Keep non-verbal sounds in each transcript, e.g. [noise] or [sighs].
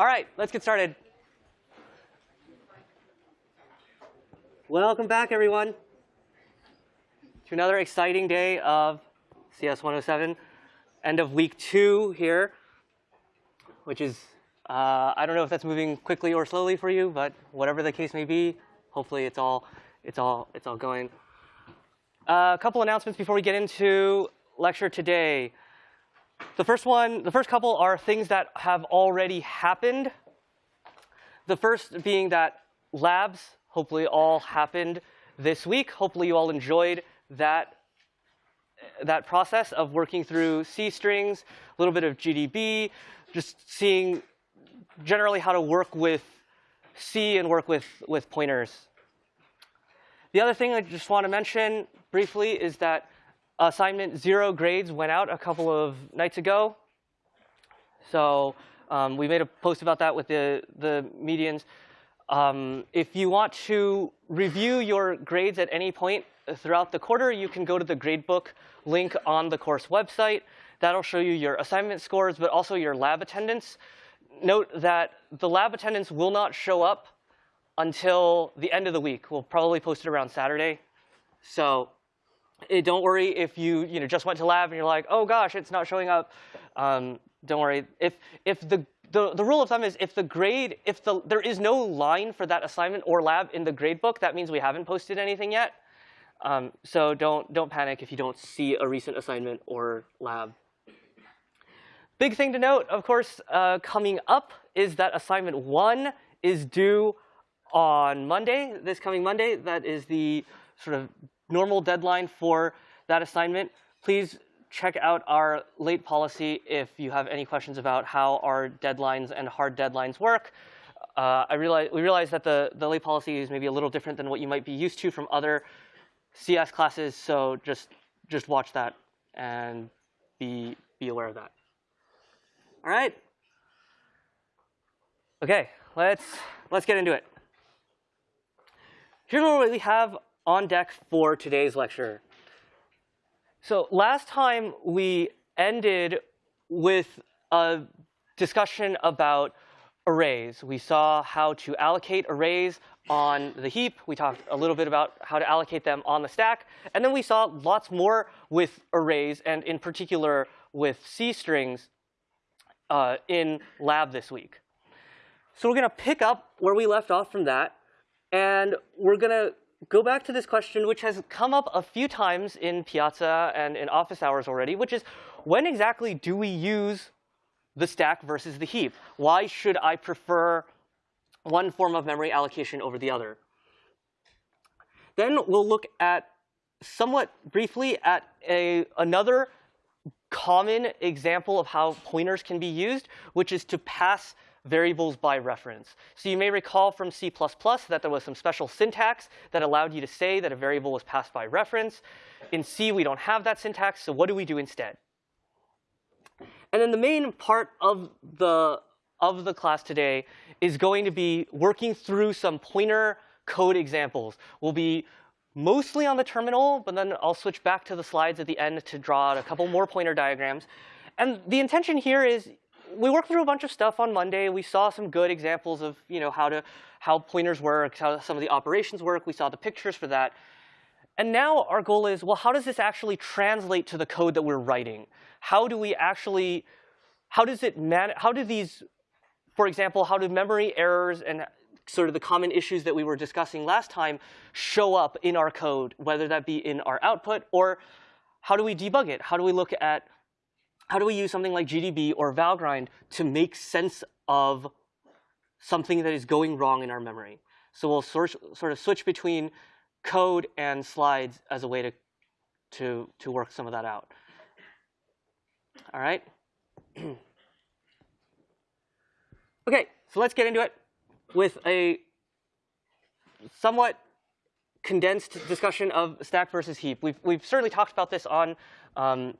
All right, let's get started. Welcome back, everyone, to another exciting day of CS 107, end of week two here, which is, uh, I don't know if that's moving quickly or slowly for you, but whatever the case may be, hopefully it's all, it's all, it's all going. Uh, a couple announcements before we get into lecture today. The first one, the first couple are things that have already happened. The first being that labs hopefully all happened this week. Hopefully you all enjoyed that, that process of working through C strings, a little bit of GDB, just seeing generally how to work with C and work with, with pointers. The other thing I just want to mention briefly is that assignment zero grades went out a couple of nights ago. So um, we made a post about that with the, the medians. Um, if you want to review your grades at any point throughout the quarter, you can go to the gradebook link on the course website. That'll show you your assignment scores, but also your lab attendance. Note that the lab attendance will not show up until the end of the week. We'll probably post it around Saturday. So Eh, don't worry if you, you know, just went to lab and you're like, oh gosh, it's not showing up. Um, don't worry. If, if the, the, the rule of thumb is if the grade, if the, there is no line for that assignment or lab in the grade book, that means we haven't posted anything yet. Um, so don't, don't panic if you don't see a recent assignment or lab. Big thing to note, of course, uh, coming up is that assignment one is due on Monday, this coming Monday. That is the sort of normal deadline for that assignment. Please check out our late policy if you have any questions about how our deadlines and hard deadlines work. Uh, I realize, we realize that the, the late policy is maybe a little different than what you might be used to from other CS classes, so just, just watch that and be, be aware of that. All right. OK, let's, let's get into it. Here's what we have on deck for today's lecture. So last time we ended with a discussion about arrays. We saw how to allocate arrays on the heap. We talked a little bit about how to allocate them on the stack. And then we saw lots more with arrays, and in particular with C strings uh, in lab this week. So we're going to pick up where we left off from that. And we're going to go back to this question, which has come up a few times in Piazza and in office hours already, which is when exactly do we use the stack versus the heap? Why should I prefer one form of memory allocation over the other? Then we'll look at somewhat briefly at a, another common example of how pointers can be used, which is to pass variables by reference. So you may recall from C++ that there was some special syntax that allowed you to say that a variable was passed by reference. In C, we don't have that syntax, so what do we do instead? And then the main part of the, of the class today is going to be working through some pointer code examples. We'll be mostly on the terminal, but then I'll switch back to the slides at the end to draw out a couple more pointer diagrams. And the intention here is we worked through a bunch of stuff on Monday. We saw some good examples of you know how to how pointers work, how some of the operations work. We saw the pictures for that. And now our goal is, well, how does this actually translate to the code that we're writing? How do we actually, how does it man, how do these, for example, how do memory errors and sort of the common issues that we were discussing last time show up in our code, whether that be in our output or how do we debug it? How do we look at how do we use something like GDB or Valgrind to make sense of something that is going wrong in our memory? So we'll sort, sort of switch between code and slides as a way to, to, to work some of that out. All right? [clears throat] OK, so let's get into it with a somewhat condensed discussion of stack versus heap. We've, we've certainly talked about this on um,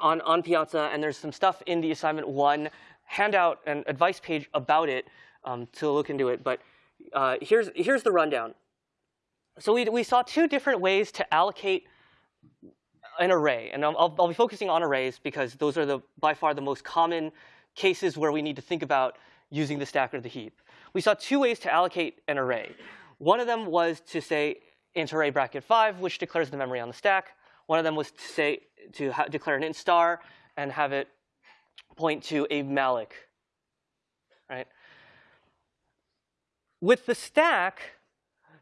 on, on Piazza, and there's some stuff in the assignment one handout and advice page about it um, to look into it. But uh, here's, here's the rundown. So we, we saw two different ways to allocate an array. And I'll, I'll be focusing on arrays because those are the, by far the most common cases where we need to think about using the stack or the heap. We saw two ways to allocate an array. One of them was to say int array bracket 5, which declares the memory on the stack. One of them was to say to declare an int star and have it point to a malloc. Right? With the stack,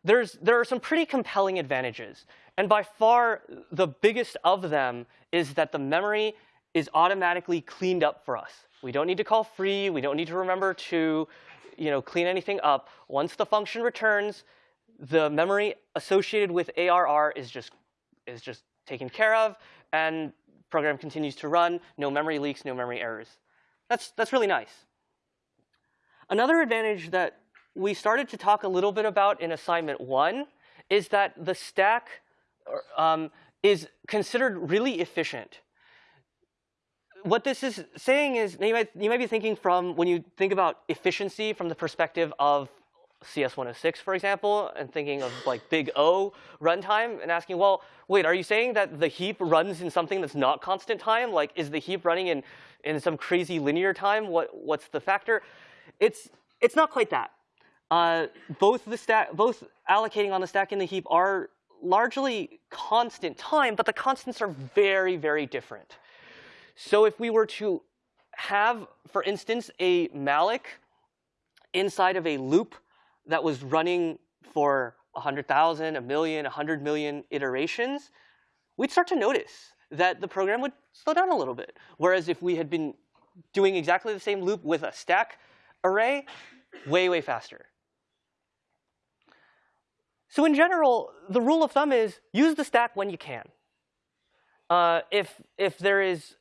there's, there are some pretty compelling advantages. And by far, the biggest of them is that the memory is automatically cleaned up for us. We don't need to call free. We don't need to remember to you know, clean anything up. Once the function returns, the memory associated with ARR is just, is just taken care of, and program continues to run. No memory leaks, no memory errors. That's, that's really nice. Another advantage that we started to talk a little bit about in assignment one is that the stack um, is considered really efficient. What this is saying is, you might, you might be thinking from, when you think about efficiency from the perspective of CS106, for example, and thinking of like big O runtime and asking, well, wait, are you saying that the heap runs in something that's not constant time? Like, is the heap running in, in some crazy linear time? What, what's the factor? It's, it's not quite that. Uh, both the stack, both allocating on the stack and the heap are largely constant time, but the constants are very, very different. So if we were to have, for instance, a malloc inside of a loop that was running for 100,000, a million, 100 million iterations, we'd start to notice that the program would slow down a little bit. Whereas if we had been doing exactly the same loop with a stack array, way, way faster. So in general, the rule of thumb is use the stack when you can. Uh, if, if there is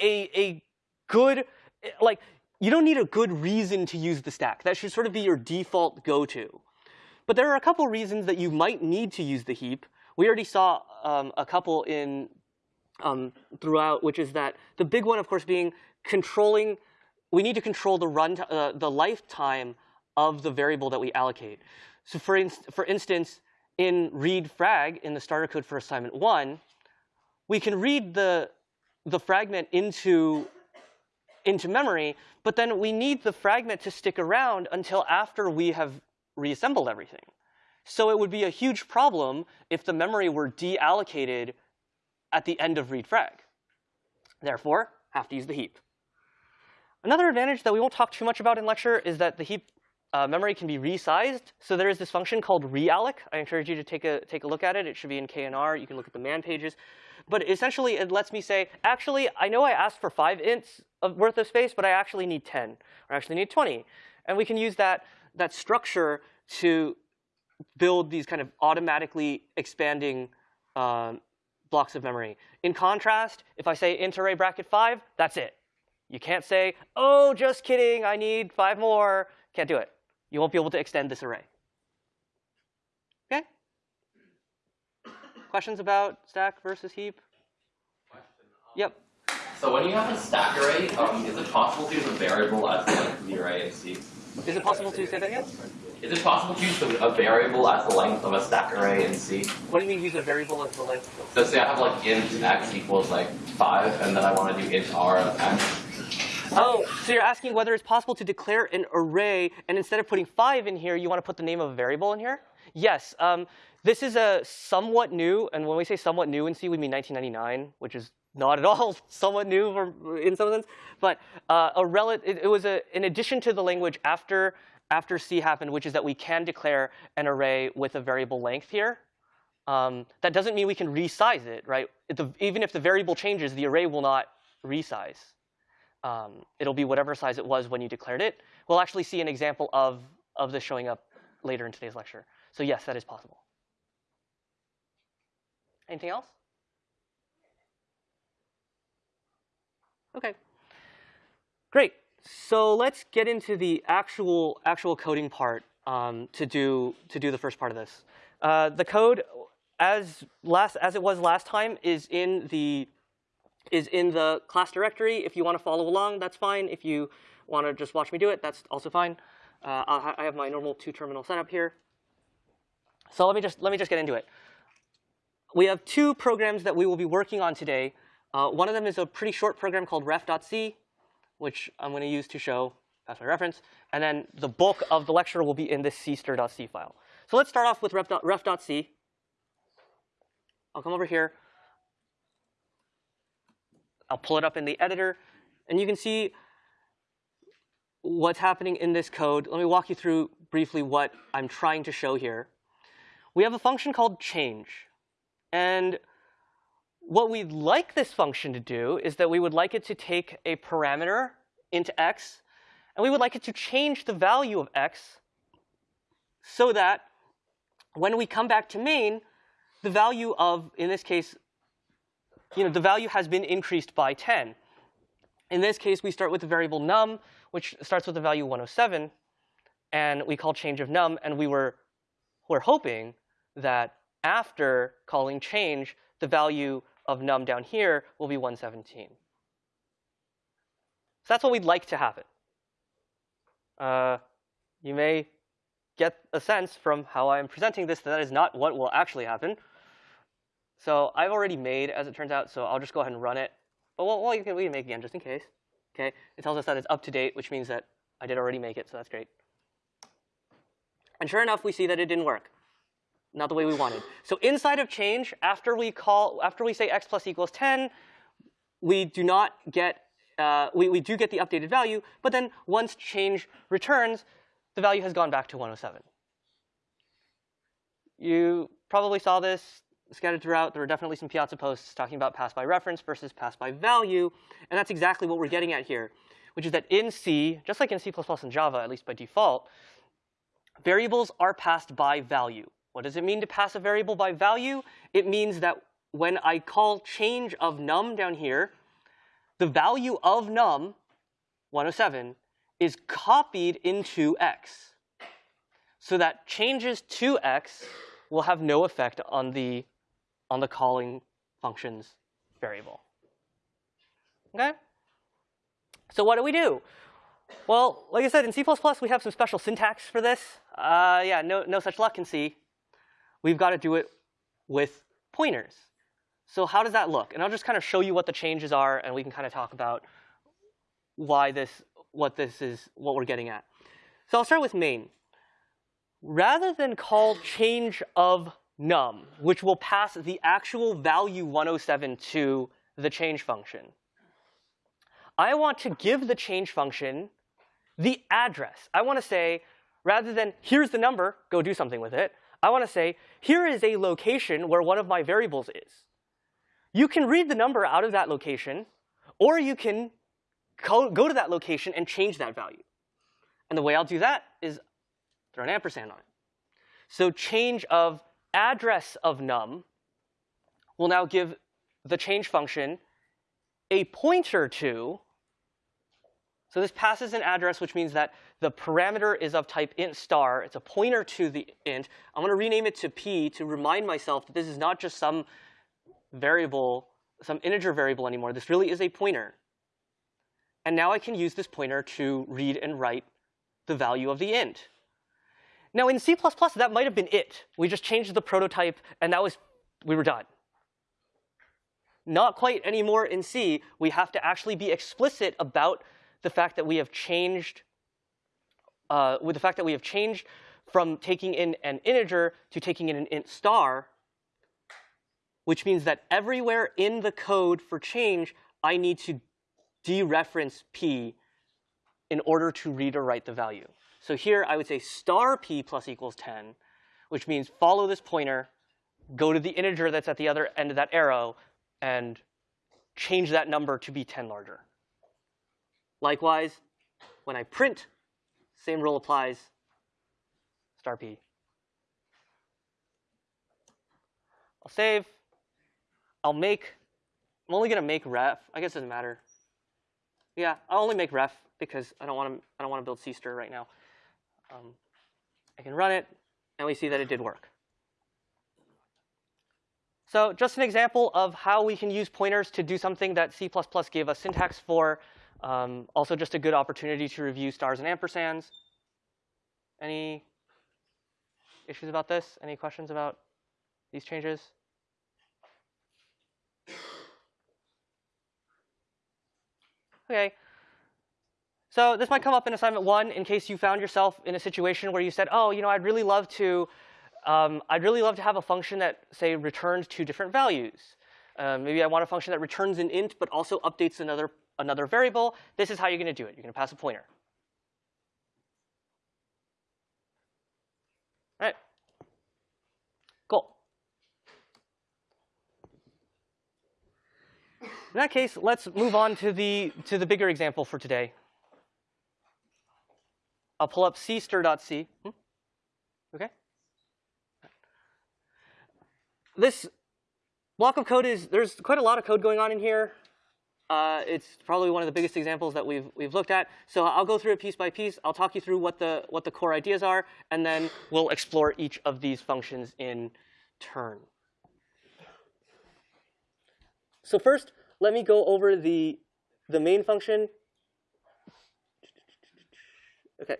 a, a good, like, you don't need a good reason to use the stack. That should sort of be your default go-to. But there are a couple reasons that you might need to use the heap. We already saw um, a couple in um, throughout, which is that the big one, of course, being controlling. We need to control the run, uh, the lifetime of the variable that we allocate. So for, for instance, in read frag in the starter code for assignment one, we can read the, the fragment into, into memory, but then we need the fragment to stick around until after we have reassembled everything. So it would be a huge problem if the memory were deallocated at the end of read frag. Therefore, have to use the heap. Another advantage that we won't talk too much about in lecture is that the heap uh, memory can be resized. So there is this function called realloc. I encourage you to take a, take a look at it. It should be in K&R. You can look at the man pages. But essentially, it lets me say, actually, I know I asked for 5 ints of worth of space, but I actually need 10, or I actually need 20. And we can use that, that structure to build these kind of automatically expanding um, blocks of memory. In contrast, if I say int array bracket 5, that's it. You can't say, oh, just kidding, I need five more. Can't do it you won't be able to extend this array. Okay? Questions about stack versus heap? Yep. So when you have a stack array, um, is it possible to use a variable as the length of the array in C? Is it possible to say that again? Is it possible to use a variable as the length of a stack array in C? What do you mean use a variable as the length? So say I have like int x equals like 5, and then I want to do int r of x. Oh, so you're asking whether it's possible to declare an array, and instead of putting 5 in here, you want to put the name of a variable in here? Yes. Um, this is a somewhat new, and when we say somewhat new in C, we mean 1999, which is not at all [laughs] somewhat new for, in some sense. But uh, a rel it, it was a, an addition to the language after, after C happened, which is that we can declare an array with a variable length here. Um, that doesn't mean we can resize it, right? The, even if the variable changes, the array will not resize um, it'll be whatever size it was when you declared it. We'll actually see an example of, of this showing up later in today's lecture. So yes, that is possible. Anything else? OK. Great. So let's get into the actual actual coding part um, to do to do the first part of this. Uh, the code, as last as it was last time, is in the is in the class directory. If you want to follow along, that's fine. If you want to just watch me do it, that's also fine. Uh, I have my normal two-terminal setup here. So let me just let me just get into it. We have two programs that we will be working on today. Uh, one of them is a pretty short program called ref.c, which I'm going to use to show pass by reference. And then the bulk of the lecture will be in this cstir.c file. So let's start off with ref.c. I'll come over here. I'll pull it up in the editor. And you can see what's happening in this code. Let me walk you through briefly what I'm trying to show here. We have a function called change. And what we'd like this function to do is that we would like it to take a parameter into x, and we would like it to change the value of x so that when we come back to main, the value of, in this case, you know, the value has been increased by 10. In this case, we start with the variable num, which starts with the value 107, and we call change of num, and we were, we're hoping that after calling change, the value of num down here will be 117. So that's what we'd like to happen. Uh, you may get a sense from how I'm presenting this that that is not what will actually happen. So I've already made, as it turns out, so I'll just go ahead and run it. But well, well you can, we can make again just in case. Okay, it tells us that it's up to date, which means that I did already make it, so that's great. And sure enough, we see that it didn't work. Not the way we wanted. So inside of change, after we call, after we say x plus equals 10, we do not get, uh, we, we do get the updated value, but then once change returns, the value has gone back to 107. You probably saw this scattered throughout. There were definitely some Piazza posts talking about pass by reference versus pass by value. And that's exactly what we're getting at here, which is that in C, just like in C++ and Java, at least by default, variables are passed by value. What does it mean to pass a variable by value? It means that when I call change of num down here, the value of num, 107, is copied into x. So that changes to x will have no effect on the on the calling function's variable. Okay? So what do we do? Well, like I said, in C++, we have some special syntax for this. Uh, yeah, no, no such luck in C. We've got to do it with pointers. So how does that look? And I'll just kind of show you what the changes are, and we can kind of talk about why this, what this is, what we're getting at. So I'll start with main. Rather than call change of num, which will pass the actual value 107 to the change function. I want to give the change function the address. I want to say, rather than here's the number, go do something with it, I want to say, here is a location where one of my variables is. You can read the number out of that location, or you can go, to that location and change that value. And the way I'll do that is throw an ampersand on it. So change of address of num will now give the change function a pointer to. So this passes an address, which means that the parameter is of type int star. It's a pointer to the int. I'm going to rename it to p to remind myself that this is not just some variable, some integer variable anymore. This really is a pointer. And now I can use this pointer to read and write the value of the int. Now in C++, that might have been it. We just changed the prototype, and that was, we were done. Not quite anymore in C. We have to actually be explicit about the fact that we have changed, uh, with the fact that we have changed from taking in an integer to taking in an int star, which means that everywhere in the code for change, I need to dereference p in order to read or write the value. So here I would say star p plus equals 10, which means follow this pointer, go to the integer that's at the other end of that arrow, and change that number to be 10 larger. Likewise, when I print, same rule applies, star p. I'll save. I'll make, I'm only going to make ref. I guess it doesn't matter. Yeah, I'll only make ref because I don't want to, I don't want to build cstir right now. Um, I can run it, and we see that it did work. So just an example of how we can use pointers to do something that C++ gave us syntax for. Um, also just a good opportunity to review stars and ampersands. Any issues about this? Any questions about these changes? Okay. So this might come up in assignment one in case you found yourself in a situation where you said, oh, you know, I'd really love to, um, I'd really love to have a function that, say, returns two different values. Um, maybe I want a function that returns an int but also updates another, another variable. This is how you're going to do it. You're going to pass a pointer. All right. Cool. In that case, let's move on to the, to the bigger example for today. I'll pull up cstir.c. Hmm? Okay. This block of code is, there's quite a lot of code going on in here. Uh, it's probably one of the biggest examples that we've, we've looked at. So I'll go through it piece by piece. I'll talk you through what the, what the core ideas are, and then we'll explore each of these functions in turn. So first, let me go over the, the main function. Okay.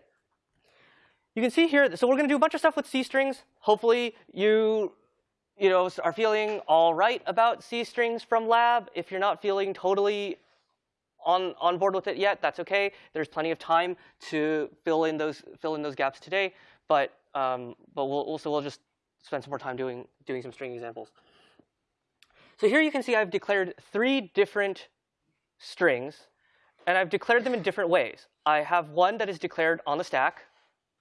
You can see here, so we're going to do a bunch of stuff with C strings. Hopefully you, you know, are feeling all right about C strings from lab. If you're not feeling totally on, on board with it yet, that's OK. There's plenty of time to fill in those, fill in those gaps today. But, um, but we'll also we'll just spend some more time doing, doing some string examples. So here you can see I've declared three different strings, and I've declared them in different ways. I have one that is declared on the stack,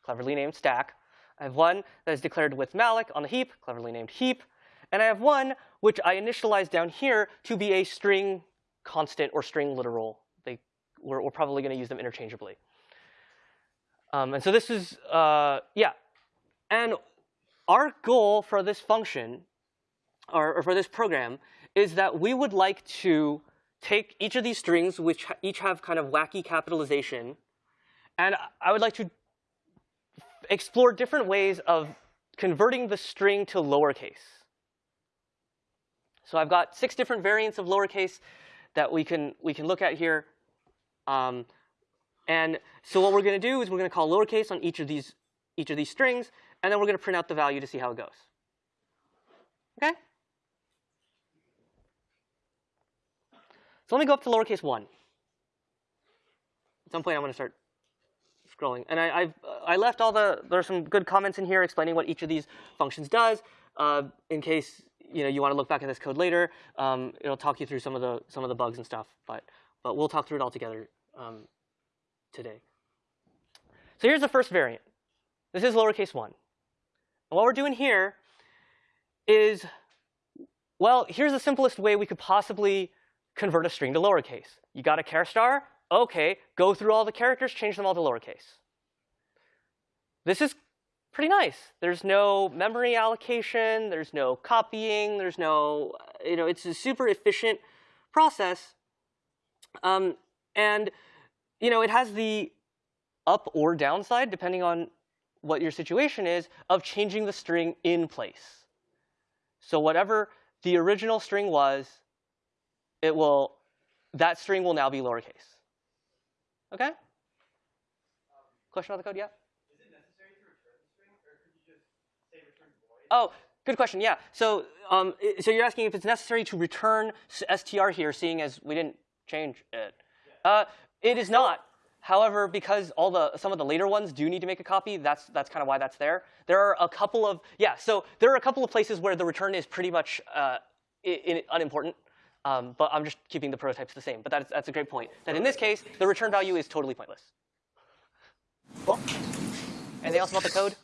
cleverly named stack. I have one that is declared with malloc on the heap, cleverly named heap. And I have one which I initialize down here to be a string constant or string literal. They, we're, we're probably going to use them interchangeably. Um, and so this is, uh, yeah. And our goal for this function, or, or for this program, is that we would like to take each of these strings, which each have kind of wacky capitalization, and I would like to explore different ways of converting the string to lowercase. So I've got six different variants of lowercase that we can we can look at here. Um, and so what we're going to do is we're going to call lowercase on each of these each of these strings, and then we're going to print out the value to see how it goes. Okay? So let me go up to lowercase 1. At some point, I'm going to start scrolling. And I, I've, I left all the, there are some good comments in here explaining what each of these functions does. Uh, in case you know you want to look back at this code later, um, it'll talk you through some of the some of the bugs and stuff. But but we'll talk through it all together um, today. So here's the first variant. This is lowercase one. And what we're doing here is, well, here's the simplest way we could possibly convert a string to lowercase. You got a char star? OK, go through all the characters, change them all to lowercase. This is pretty nice. There's no memory allocation. There's no copying. There's no, you know, it's a super efficient process. Um, and, you know, it has the up or downside, depending on what your situation is, of changing the string in place. So whatever the original string was, it will, that string will now be lowercase. Okay? Question about the code? Yeah? Oh, good question. Yeah. So, um, so you're asking if it's necessary to return str here, seeing as we didn't change it. Uh, it is not. However, because all the some of the later ones do need to make a copy, that's that's kind of why that's there. There are a couple of yeah. So there are a couple of places where the return is pretty much uh, in, unimportant. Um, but I'm just keeping the prototypes the same. But that's, that's a great point. That in this case, the return value is totally pointless. Cool. Anything else about the code?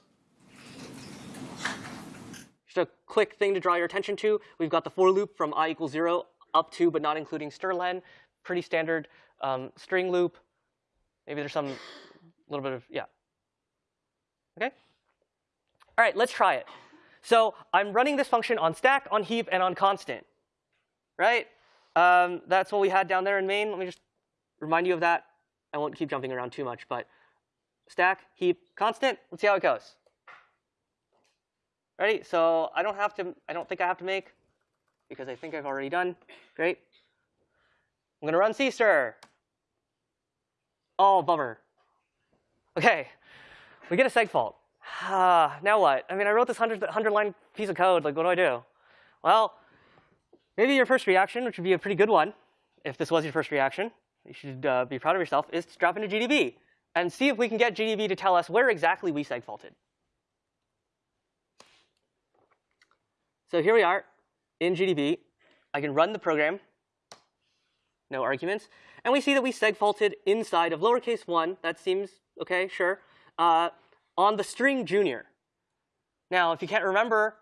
Just a quick thing to draw your attention to. We've got the for loop from i equals 0 up to but not including strlen. Pretty standard um, string loop. Maybe there's some little bit of, yeah. OK? All right, let's try it. So I'm running this function on stack, on heap, and on constant right? Um, that's what we had down there in main. Let me just remind you of that. I won't keep jumping around too much, but stack, heap, constant. Let's see how it goes. Ready? So I don't have to. I don't think I have to make because I think I've already done. Great. I'm gonna run cstir. Oh, bummer. Okay, we get a seg fault. Ah, [sighs] now what? I mean, I wrote this 100, 100 line piece of code. Like, what do I do? Well, Maybe your first reaction, which would be a pretty good one, if this was your first reaction, you should uh, be proud of yourself, is to drop into GDB and see if we can get GDB to tell us where exactly we segfaulted. So here we are in GDB. I can run the program, no arguments. And we see that we segfaulted inside of lowercase 1. That seems OK, sure. Uh, on the string junior. Now, if you can't remember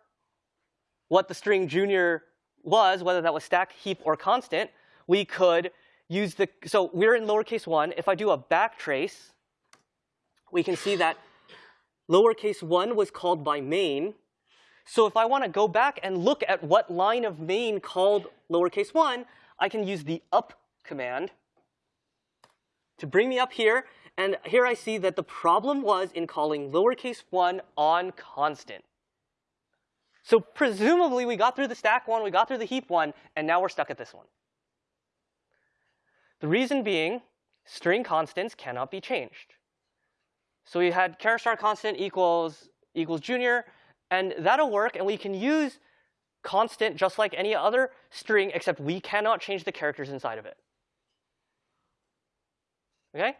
what the string junior was, whether that was stack, heap, or constant, we could use the, so we're in lowercase 1. If I do a backtrace, we can see that lowercase 1 was called by main. So if I want to go back and look at what line of main called lowercase 1, I can use the up command to bring me up here. And here I see that the problem was in calling lowercase 1 on constant. So presumably we got through the stack one, we got through the heap one, and now we're stuck at this one. The reason being, string constants cannot be changed. So we had char star constant equals equals junior, and that'll work, and we can use constant just like any other string, except we cannot change the characters inside of it. Okay?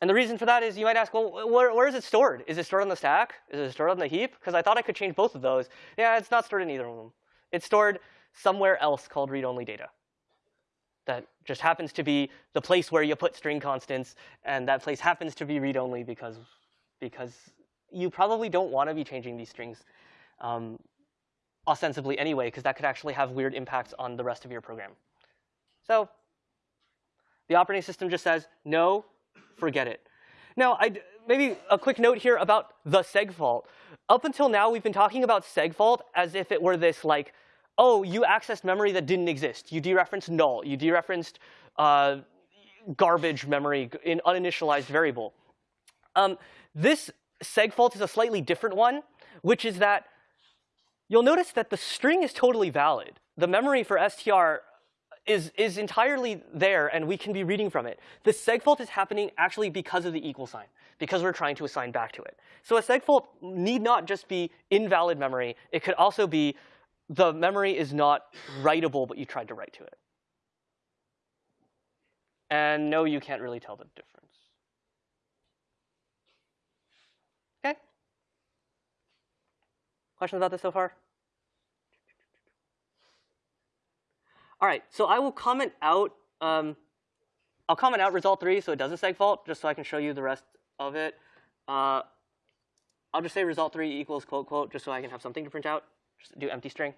And the reason for that is you might ask, well, where, where is it stored? Is it stored on the stack? Is it stored on the heap? Because I thought I could change both of those. Yeah, it's not stored in either of them. It's stored somewhere else called read-only data. That just happens to be the place where you put string constants, and that place happens to be read-only because, because you probably don't want to be changing these strings um, ostensibly anyway, because that could actually have weird impacts on the rest of your program. So the operating system just says, no, forget it. Now, I'd, maybe a quick note here about the segfault. Up until now, we've been talking about segfault as if it were this like, oh, you accessed memory that didn't exist. You dereferenced null. You dereferenced uh, garbage memory in uninitialized variable. Um, this segfault is a slightly different one, which is that you'll notice that the string is totally valid. The memory for str is, is entirely there, and we can be reading from it. The segfault is happening actually because of the equal sign, because we're trying to assign back to it. So a segfault need not just be invalid memory. It could also be the memory is not writable, but you tried to write to it. And no, you can't really tell the difference. OK? Questions about this so far? All right, so I will comment out. Um, I'll comment out result three, so it does a seg fault, just so I can show you the rest of it. Uh, I'll just say result three equals quote quote, just so I can have something to print out. Just do empty string.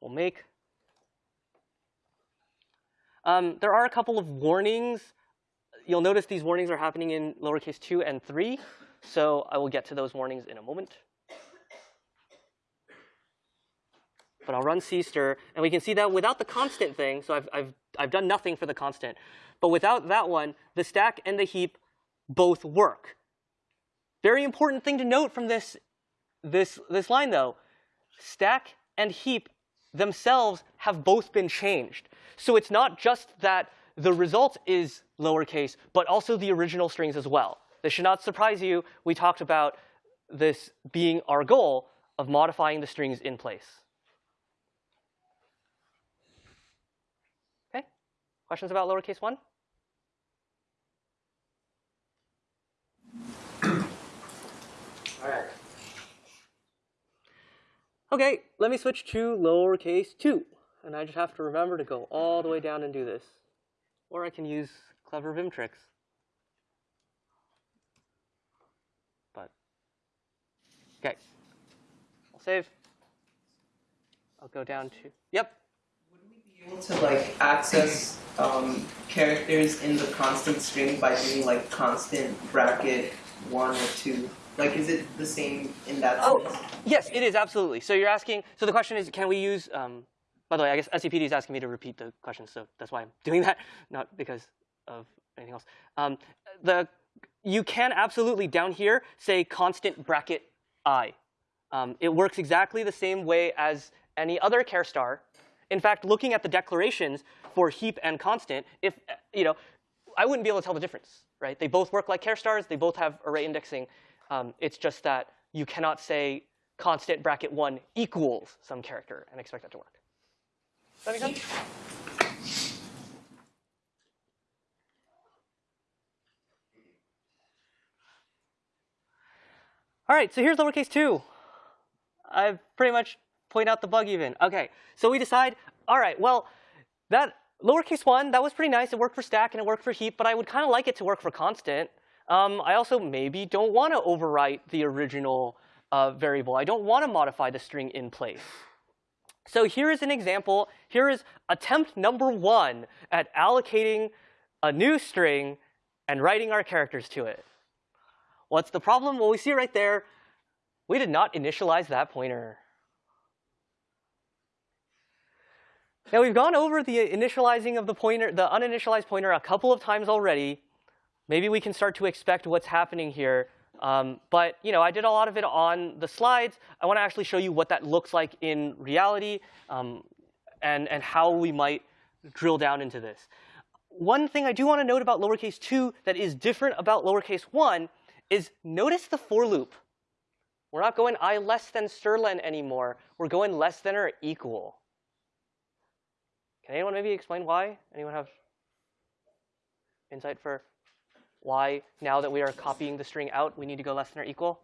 We'll make. Um, there are a couple of warnings. You'll notice these warnings are happening in lowercase 2 and 3. So I will get to those warnings in a moment. But I'll run cstir, and we can see that without the constant thing, so I've, I've, I've done nothing for the constant, but without that one, the stack and the heap both work. Very important thing to note from this, this, this line, though. Stack and heap themselves have both been changed. So it's not just that the result is lowercase, but also the original strings as well. This should not surprise you. We talked about this being our goal of modifying the strings in place. Questions about lowercase 1? All right. OK, let me switch to lowercase 2. And I just have to remember to go all the way down and do this. Or I can use clever Vim tricks. But, OK. I'll save. I'll go down to, yep, able to like access um, characters in the constant string by doing like constant bracket one or two? Like, is it the same in that oh, sense? Yes, it is absolutely. So you're asking. So the question is, can we use? Um, by the way, I guess SCPD is asking me to repeat the question, so that's why I'm [laughs] doing that, not because of anything else. Um, the you can absolutely down here say constant bracket i. Um, it works exactly the same way as any other char star in fact, looking at the declarations for heap and constant, if you know, I wouldn't be able to tell the difference, right? They both work like char stars. They both have array indexing. Um, it's just that you cannot say constant bracket one equals some character and expect that to work. Does that make sense? All right, so here's lowercase 2. I've pretty much point out the bug even. Okay, so we decide, all right, well, that lowercase 1, that was pretty nice. It worked for stack and it worked for heap, but I would kind of like it to work for constant. Um, I also maybe don't want to overwrite the original uh, variable. I don't want to modify the string in place. So here is an example. Here is attempt number one at allocating a new string and writing our characters to it. What's the problem? Well, we see right there, we did not initialize that pointer. Now we've gone over the initializing of the pointer, the uninitialized pointer a couple of times already. Maybe we can start to expect what's happening here. Um, but you know, I did a lot of it on the slides. I want to actually show you what that looks like in reality um, and, and how we might drill down into this. One thing I do want to note about lowercase 2 that is different about lowercase 1 is notice the for loop. We're not going i less than strlen anymore. We're going less than or equal. Can anyone maybe explain why? Anyone have insight for why now that we are copying the string out, we need to go less than or equal?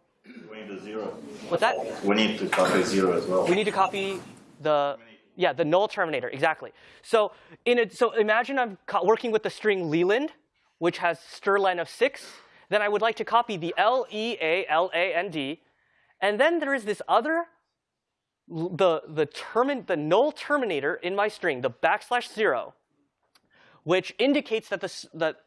We need a zero. What's that? We need to copy zero as well. We need to copy the yeah the null terminator exactly. So in a, so imagine I'm working with the string Leland, which has strlen of six. Then I would like to copy the L E A L A N D, and then there is this other the the termin the null terminator in my string, the backslash zero, which indicates that the that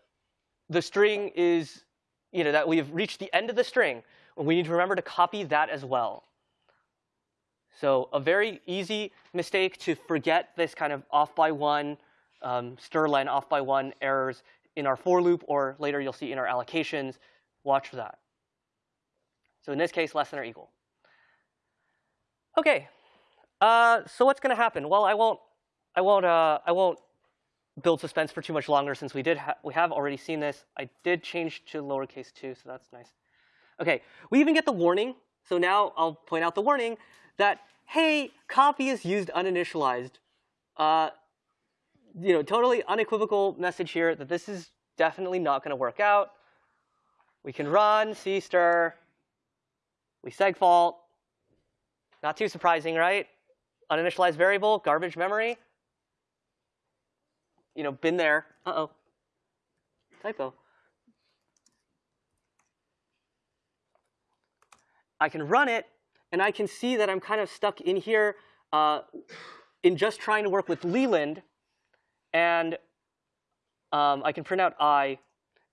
the string is you know that we've reached the end of the string. And we need to remember to copy that as well. So a very easy mistake to forget this kind of off by one, um, strlen off by one errors in our for loop, or later you'll see in our allocations. Watch for that. So in this case, less than or equal. Okay, uh, so what's going to happen? Well, I won't, I won't, uh, I won't build suspense for too much longer since we did ha we have already seen this. I did change to lowercase two, so that's nice. Okay, we even get the warning. So now I'll point out the warning that hey, copy is used uninitialized. Uh, you know, totally unequivocal message here that this is definitely not going to work out. We can run cstir. We segfault. Not too surprising, right? Uninitialized variable, garbage memory. You know, been there. Uh-oh. Typo. I can run it, and I can see that I'm kind of stuck in here uh, in just trying to work with Leland. And um, I can print out i,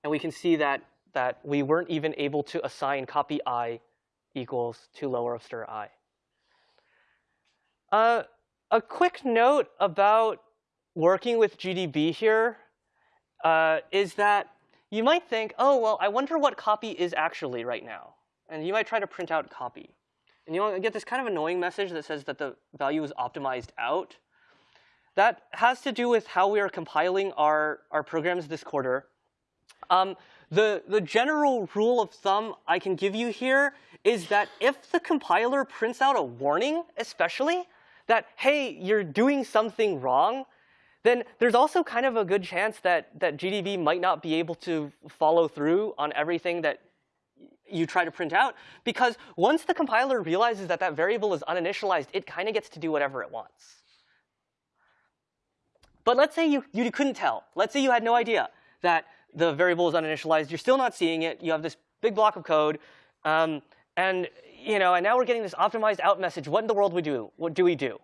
and we can see that, that we weren't even able to assign copy i equals to lower of stir i. Uh, a quick note about working with GDB here uh, is that you might think, oh, well, I wonder what copy is actually right now. And you might try to print out copy. And you'll get this kind of annoying message that says that the value is optimized out. That has to do with how we are compiling our, our programs this quarter. Um, the, the general rule of thumb I can give you here is that if the compiler prints out a warning, especially, that, hey, you're doing something wrong, then there's also kind of a good chance that, that GDB might not be able to follow through on everything that you try to print out. Because once the compiler realizes that that variable is uninitialized, it kind of gets to do whatever it wants. But let's say you, you couldn't tell. Let's say you had no idea that the variable is uninitialized. You're still not seeing it. You have this big block of code. Um, and, you know, and now we're getting this optimized out message. What in the world we do? What do we do?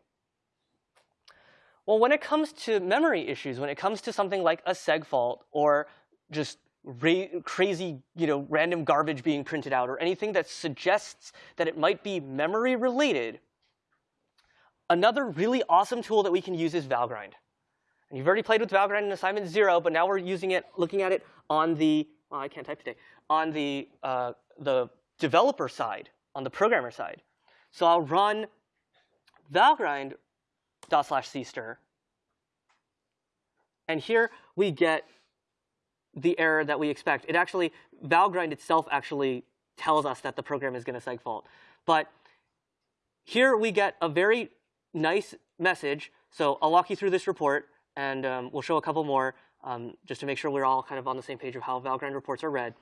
Well, when it comes to memory issues, when it comes to something like a seg fault or just crazy, you know, random garbage being printed out or anything that suggests that it might be memory related, another really awesome tool that we can use is Valgrind. And you've already played with Valgrind in assignment zero, but now we're using it, looking at it on the, well, I can't type today, on the, uh, the developer side, on the programmer side. So I'll run Valgrind dot slash cstir. And here we get the error that we expect. It actually, Valgrind itself actually tells us that the program is going to segfault. But here we get a very nice message So I'll walk you through this report, and um, we'll show a couple more um, just to make sure we're all kind of on the same page of how Valgrind reports are read.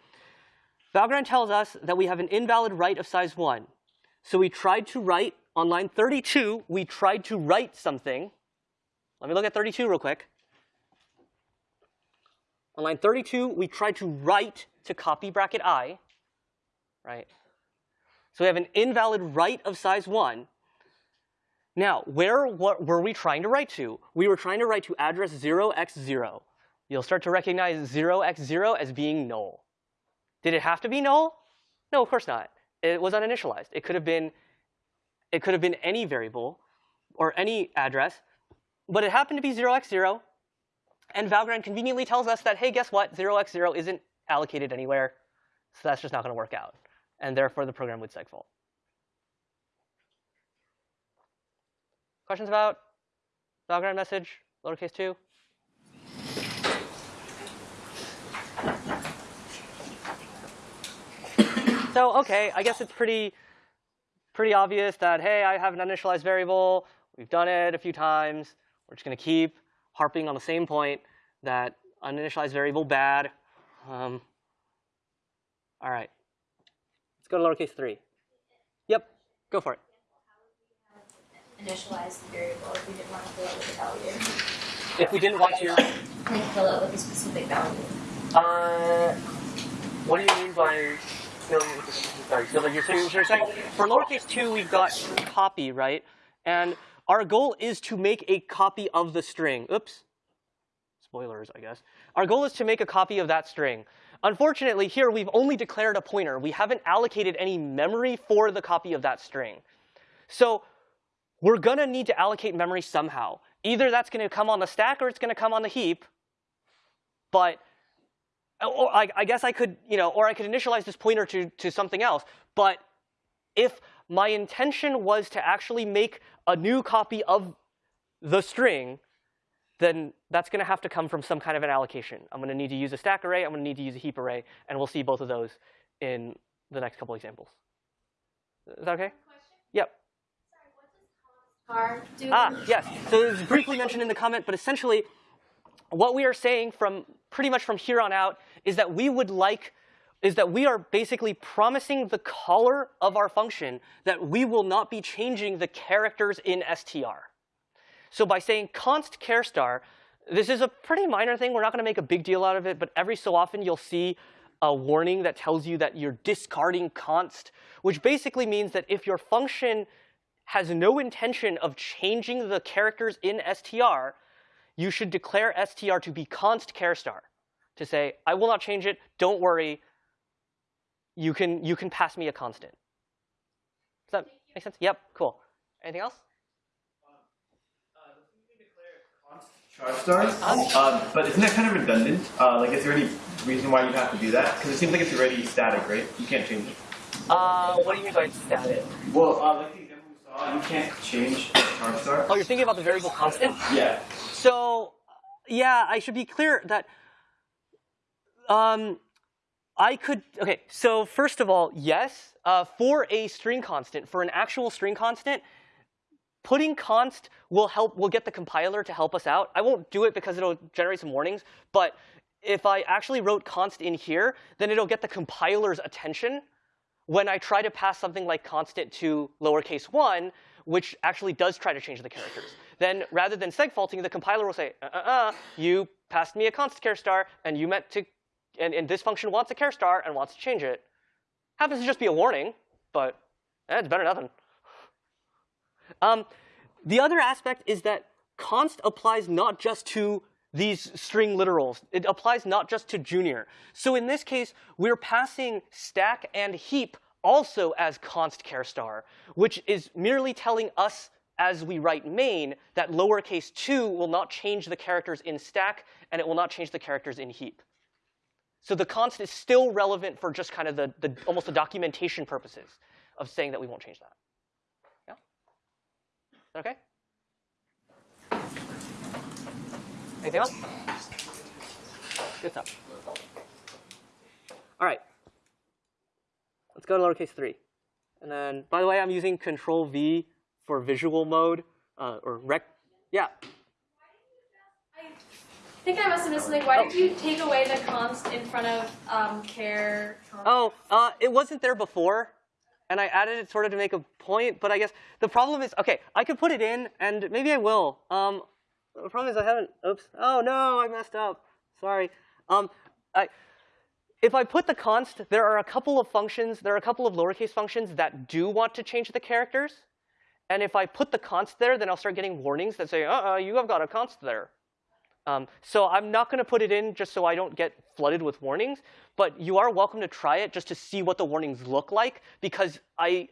Valgrind tells us that we have an invalid write of size 1. So we tried to write, on line 32, we tried to write something. Let me look at 32 real quick. On line 32, we tried to write to copy bracket i, right? So we have an invalid write of size 1. Now, where what were we trying to write to? We were trying to write to address 0x0. You'll start to recognize 0x0 as being null. Did it have to be null? No, of course not. It was uninitialized. It could have been, it could have been any variable or any address, but it happened to be 0x0. And Valgrind conveniently tells us that, hey, guess what? 0x0 isn't allocated anywhere, so that's just not going to work out. And therefore, the program would segfault. Questions about Valgrind message, lowercase 2? So okay, I guess it's pretty, pretty obvious that, hey, I have an uninitialized variable. We've done it a few times. We're just going to keep harping on the same point that uninitialized variable bad. Um, all right. Let's go to lowercase 3. Yep, go for it. initialize the variable if we didn't want to fill it with a value. If we didn't want to, Like fill it with a specific value. uh, what do you mean by filling with the sorry? For lowercase two, we've got copy, right? And our goal is to make a copy of the string. Oops. Spoilers, I guess. Our goal is to make a copy of that string. Unfortunately, here we've only declared a pointer. We haven't allocated any memory for the copy of that string. So we're gonna need to allocate memory somehow. Either that's gonna come on the stack or it's gonna come on the heap. But or I, I, guess I could, you know, or I could initialize this pointer to, to something else. But if my intention was to actually make a new copy of the string, then that's going to have to come from some kind of an allocation. I'm going to need to use a stack array. I'm going to need to use a heap array. And we'll see both of those in the next couple examples. Is that okay? Yep. Ah, yes. So it was briefly mentioned in the comment, but essentially, what we are saying from pretty much from here on out is that we would like is that we are basically promising the caller of our function that we will not be changing the characters in str. So by saying const char star, this is a pretty minor thing. We're not going to make a big deal out of it, but every so often you'll see a warning that tells you that you're discarding const, which basically means that if your function has no intention of changing the characters in str, you should declare str to be const char star to say, I will not change it, don't worry, you can, you can pass me a constant. Does that make sense? Yep, cool. Anything else? char stars. Um, but isn't that kind of redundant? Uh, like, is there any reason why you'd have to do that? Because it seems like it's already static, right? You can't change it. Uh, what do you mean by static? Well, uh, like the example we saw, you can't change the char star. Oh, you're thinking about the variable constant? Yeah. So, yeah, I should be clear that um, I could, okay, so first of all, yes, uh, for a string constant, for an actual string constant, putting const will help, will get the compiler to help us out. I won't do it because it'll generate some warnings, but if I actually wrote const in here, then it'll get the compiler's attention when I try to pass something like constant to lowercase 1, which actually does try to change the characters. Then rather than segfaulting, the compiler will say, uh-uh-uh, you passed me a const char star, and you meant to, and, and this function wants a char star and wants to change it. Happens to just be a warning, but eh, it's better than nothing. Um, the other aspect is that const applies not just to these string literals. It applies not just to junior. So in this case, we're passing stack and heap also as const char star, which is merely telling us as we write main that lowercase 2 will not change the characters in stack and it will not change the characters in heap. So the const is still relevant for just kind of the, the almost the documentation purposes of saying that we won't change that. Yeah? Okay? Anything else? Good stuff. All right. Let's go to lowercase 3. And then, by the way, I'm using Control V for visual mode, uh, or rec Yeah. I think I must have missed something. Why did you take away the const in front of um, care? const? Oh, uh, it wasn't there before, and I added it sort of to make a point. But I guess the problem is, okay, I could put it in, and maybe I will. Um, the problem is I haven't. Oops. Oh no, I messed up. Sorry. Um, I, if I put the const, there are a couple of functions. There are a couple of lowercase functions that do want to change the characters. And if I put the const there, then I'll start getting warnings that say, uh-uh, you have got a const there. Um, so I'm not going to put it in just so I don't get flooded with warnings, but you are welcome to try it just to see what the warnings look like because I,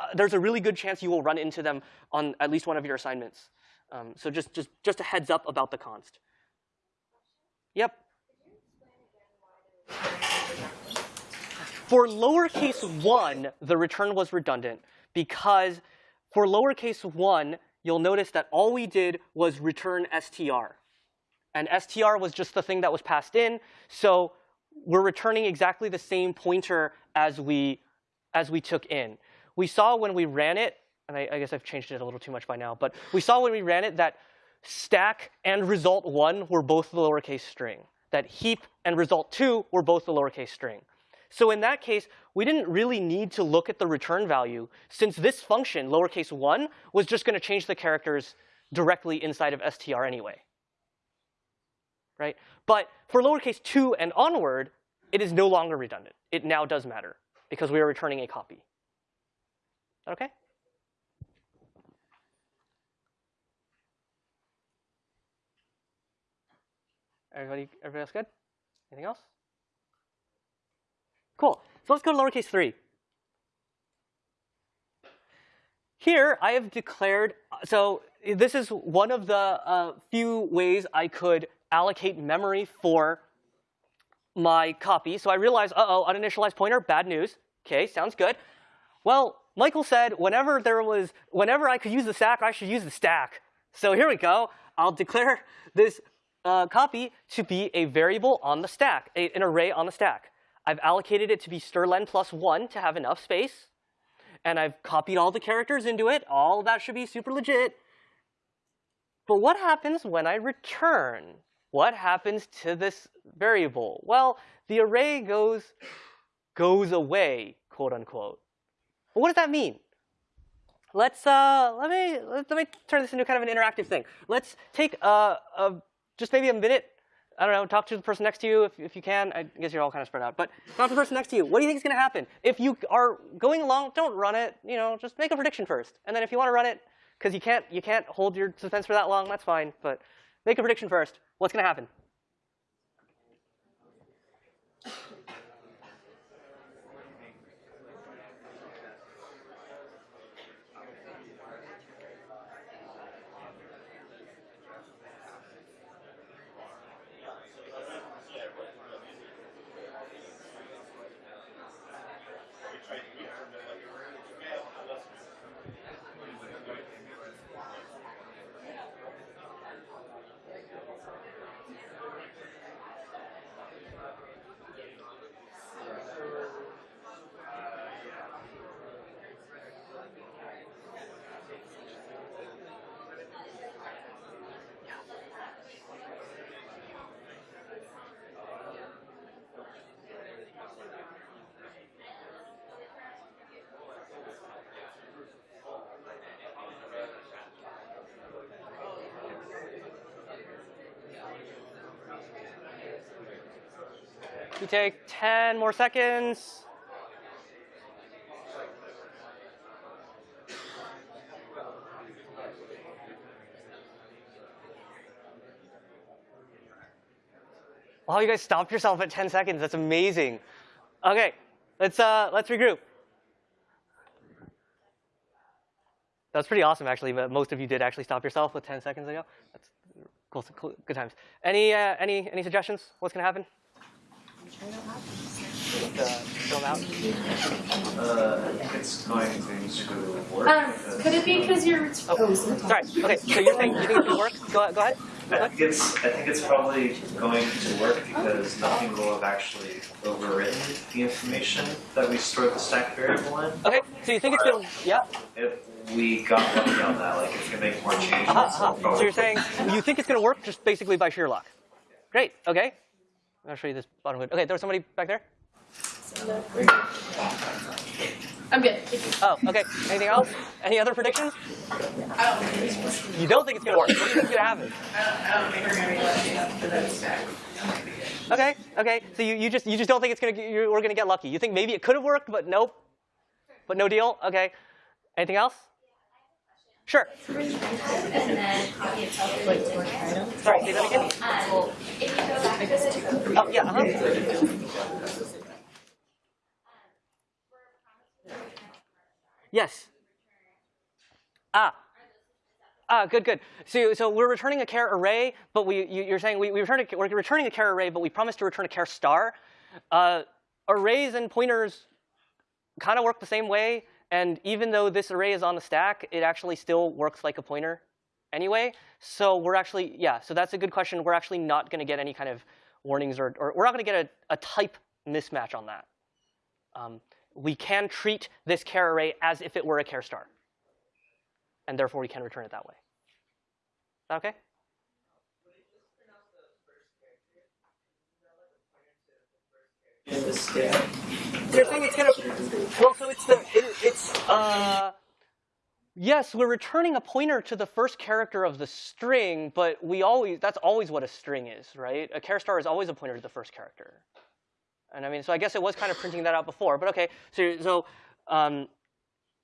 uh, there's a really good chance you will run into them on at least one of your assignments. Um, so just, just, just a heads up about the const. Yep. For lowercase 1, the return was redundant because for lowercase 1, you'll notice that all we did was return str. And str was just the thing that was passed in. So we're returning exactly the same pointer as we, as we took in. We saw when we ran it, and I, I guess I've changed it a little too much by now, but we saw when we ran it that stack and result 1 were both the lowercase string. That heap and result 2 were both the lowercase string. So in that case, we didn't really need to look at the return value since this function, lowercase 1, was just going to change the characters directly inside of str anyway. Right? But for lowercase 2 and onward, it is no longer redundant. It now does matter because we are returning a copy. Okay? Everybody, everybody else good? Anything else? Cool. So let's go to lowercase 3. Here, I have declared, so this is one of the uh, few ways I could allocate memory for my copy. So I realized, uh-oh, uninitialized pointer, bad news. Okay, sounds good. Well, Michael said whenever there was, whenever I could use the stack, I should use the stack. So here we go. I'll declare this uh, copy to be a variable on the stack, a, an array on the stack. I've allocated it to be strlen plus 1 to have enough space. And I've copied all the characters into it. All that should be super legit. But what happens when I return? What happens to this variable? Well, the array goes, goes away, quote unquote. But what does that mean? Let's, uh, let, me, let me turn this into kind of an interactive thing. Let's take a, a, just maybe a minute I don't know, talk to the person next to you if, if you can. I guess you're all kind of spread out. But talk to the person next to you. What do you think is going to happen? If you are going along, don't run it. You know, just make a prediction first. And then if you want to run it, because you can't, you can't hold your suspense for that long, that's fine. But make a prediction first. What's going to happen? You take 10 more seconds. Wow, you guys stopped yourself at 10 seconds. That's amazing. Okay, let's uh, let's regroup. That's pretty awesome, actually. But most of you did actually stop yourself with 10 seconds ago. That's cool, cool good times. Any uh, any any suggestions? What's gonna happen? Uh, throw 'em out. Uh, I think it's going to work. Um, could it be because you're Oh, sorry. Okay, so you're saying you think it should work? Go, go ahead. I think it's I think it's probably going to work because nothing will have actually overwritten the information that we stored the stack variable in. Okay, so you think it's gonna? Yeah. It we got lucky on that. Like, if you make more changes, Uh-huh, uh-huh. So you're saying you think it's going to work just basically by sheer luck. Great. Okay. I'll show you this bottom hood. Okay, there was somebody back there. I'm good. Oh, okay. Anything else? Any other predictions? You don't think it's going to work. What do you think is going to happen? I don't think we're gonna be lucky enough for that stack. Okay, okay. So you, you just you just don't think it's gonna you, we're gonna get lucky. You think maybe it could have worked, but nope. But no deal. Okay. Anything else? Sure. Sorry. Say that again. Oh yeah. Uh-huh. Yes. Ah. Ah, good, good. So, so we're returning a char array, but we, you, you're saying we, we return a, we're returning a char array, but we promised to return a char star. Uh, arrays and pointers kind of work the same way, and even though this array is on the stack, it actually still works like a pointer anyway. So we're actually, yeah, so that's a good question. We're actually not going to get any kind of warnings, or, or we're not going to get a, a type mismatch on that. Um, we can treat this care array as if it were a care star, and therefore we can return it that way. Is that okay? In the stack. You're saying it's gonna. Well, so it's the it, it's uh. Yes, we're returning a pointer to the first character of the string, but we always that's always what a string is, right? A char star is always a pointer to the first character. And I mean, so I guess it was kind of printing that out before, but okay. So so um,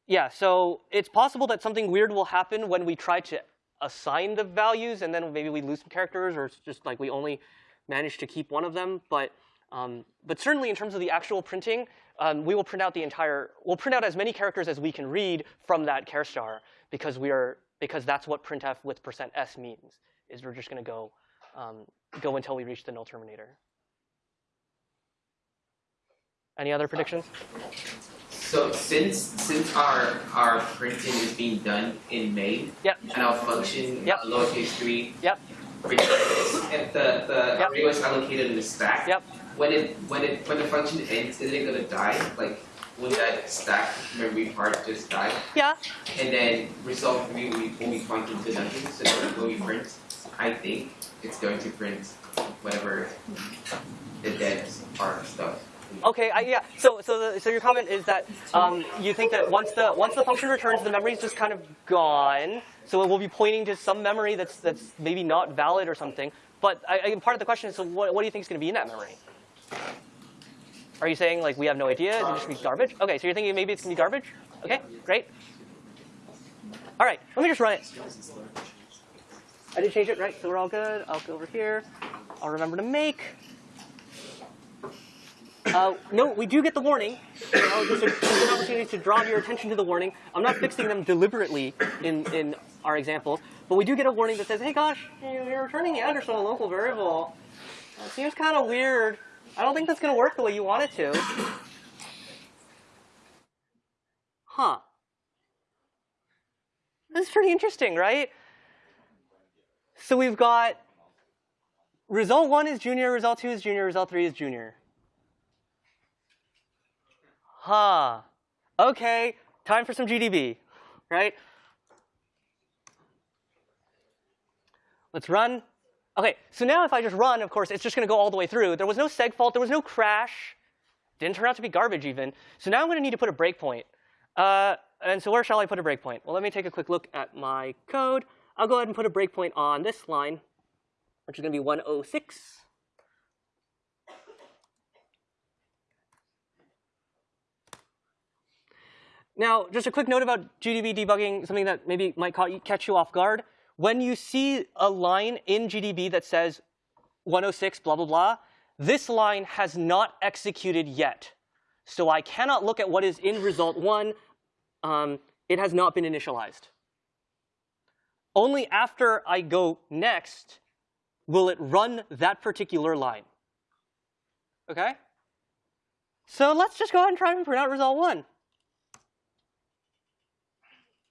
yeah, so it's possible that something weird will happen when we try to assign the values, and then maybe we lose some characters, or it's just like we only manage to keep one of them. But um, but certainly in terms of the actual printing, um, we will print out the entire. We'll print out as many characters as we can read from that char star because we are because that's what printf with percent %s means. Is we're just going to go um, go until we reach the null terminator. Any other predictions? So since since our our printing is being done in main Yep. and our function Yep. uh, lowercase three Yep. returns the the Yep. array was allocated in the stack. Yep. When it when it when the function ends, is it gonna die? Like will that stack memory part just die? Yeah. And then result will be, will be pointing to nothing. So when be print, I think it's going to print whatever the dead part stuff. Okay, I, yeah. So, so, the, so your comment is that um, you think that once the once the function returns, the memory is just kind of gone. So it will be pointing to some memory that's that's maybe not valid or something. But I, I, part of the question is, so what, what do you think is going to be in that memory? Are you saying like we have no idea? Is it just be garbage? Okay, so you're thinking maybe it's to be garbage? Okay, great. All right, let me just run it. I did change it, right? So we're all good. I'll go over here. I'll remember to make. Uh, no, we do get the warning. Just a, an opportunity to draw your attention to the warning. I'm not fixing them deliberately in, in our examples, but we do get a warning that says, hey gosh, you're returning the address on a local variable. That seems kind of weird. I don't think that's going to work the way you want it to. Huh. That's pretty interesting, right? So we've got result one is junior, result two is junior, result three is junior. Huh. Okay, time for some GDB, right? Let's run. Okay, so now if I just run, of course, it's just going to go all the way through. There was no seg fault. There was no crash. Didn't turn out to be garbage even. So now I'm going to need to put a breakpoint. Uh, and so where shall I put a breakpoint? Well, let me take a quick look at my code. I'll go ahead and put a breakpoint on this line, which is going to be 106. Now, just a quick note about GDB debugging, something that maybe might catch you off guard. When you see a line in GDB that says 106 blah, blah, blah, this line has not executed yet. So I cannot look at what is in result one. Um, it has not been initialized. Only after I go next will it run that particular line. Okay? So let's just go ahead and try and print out result one.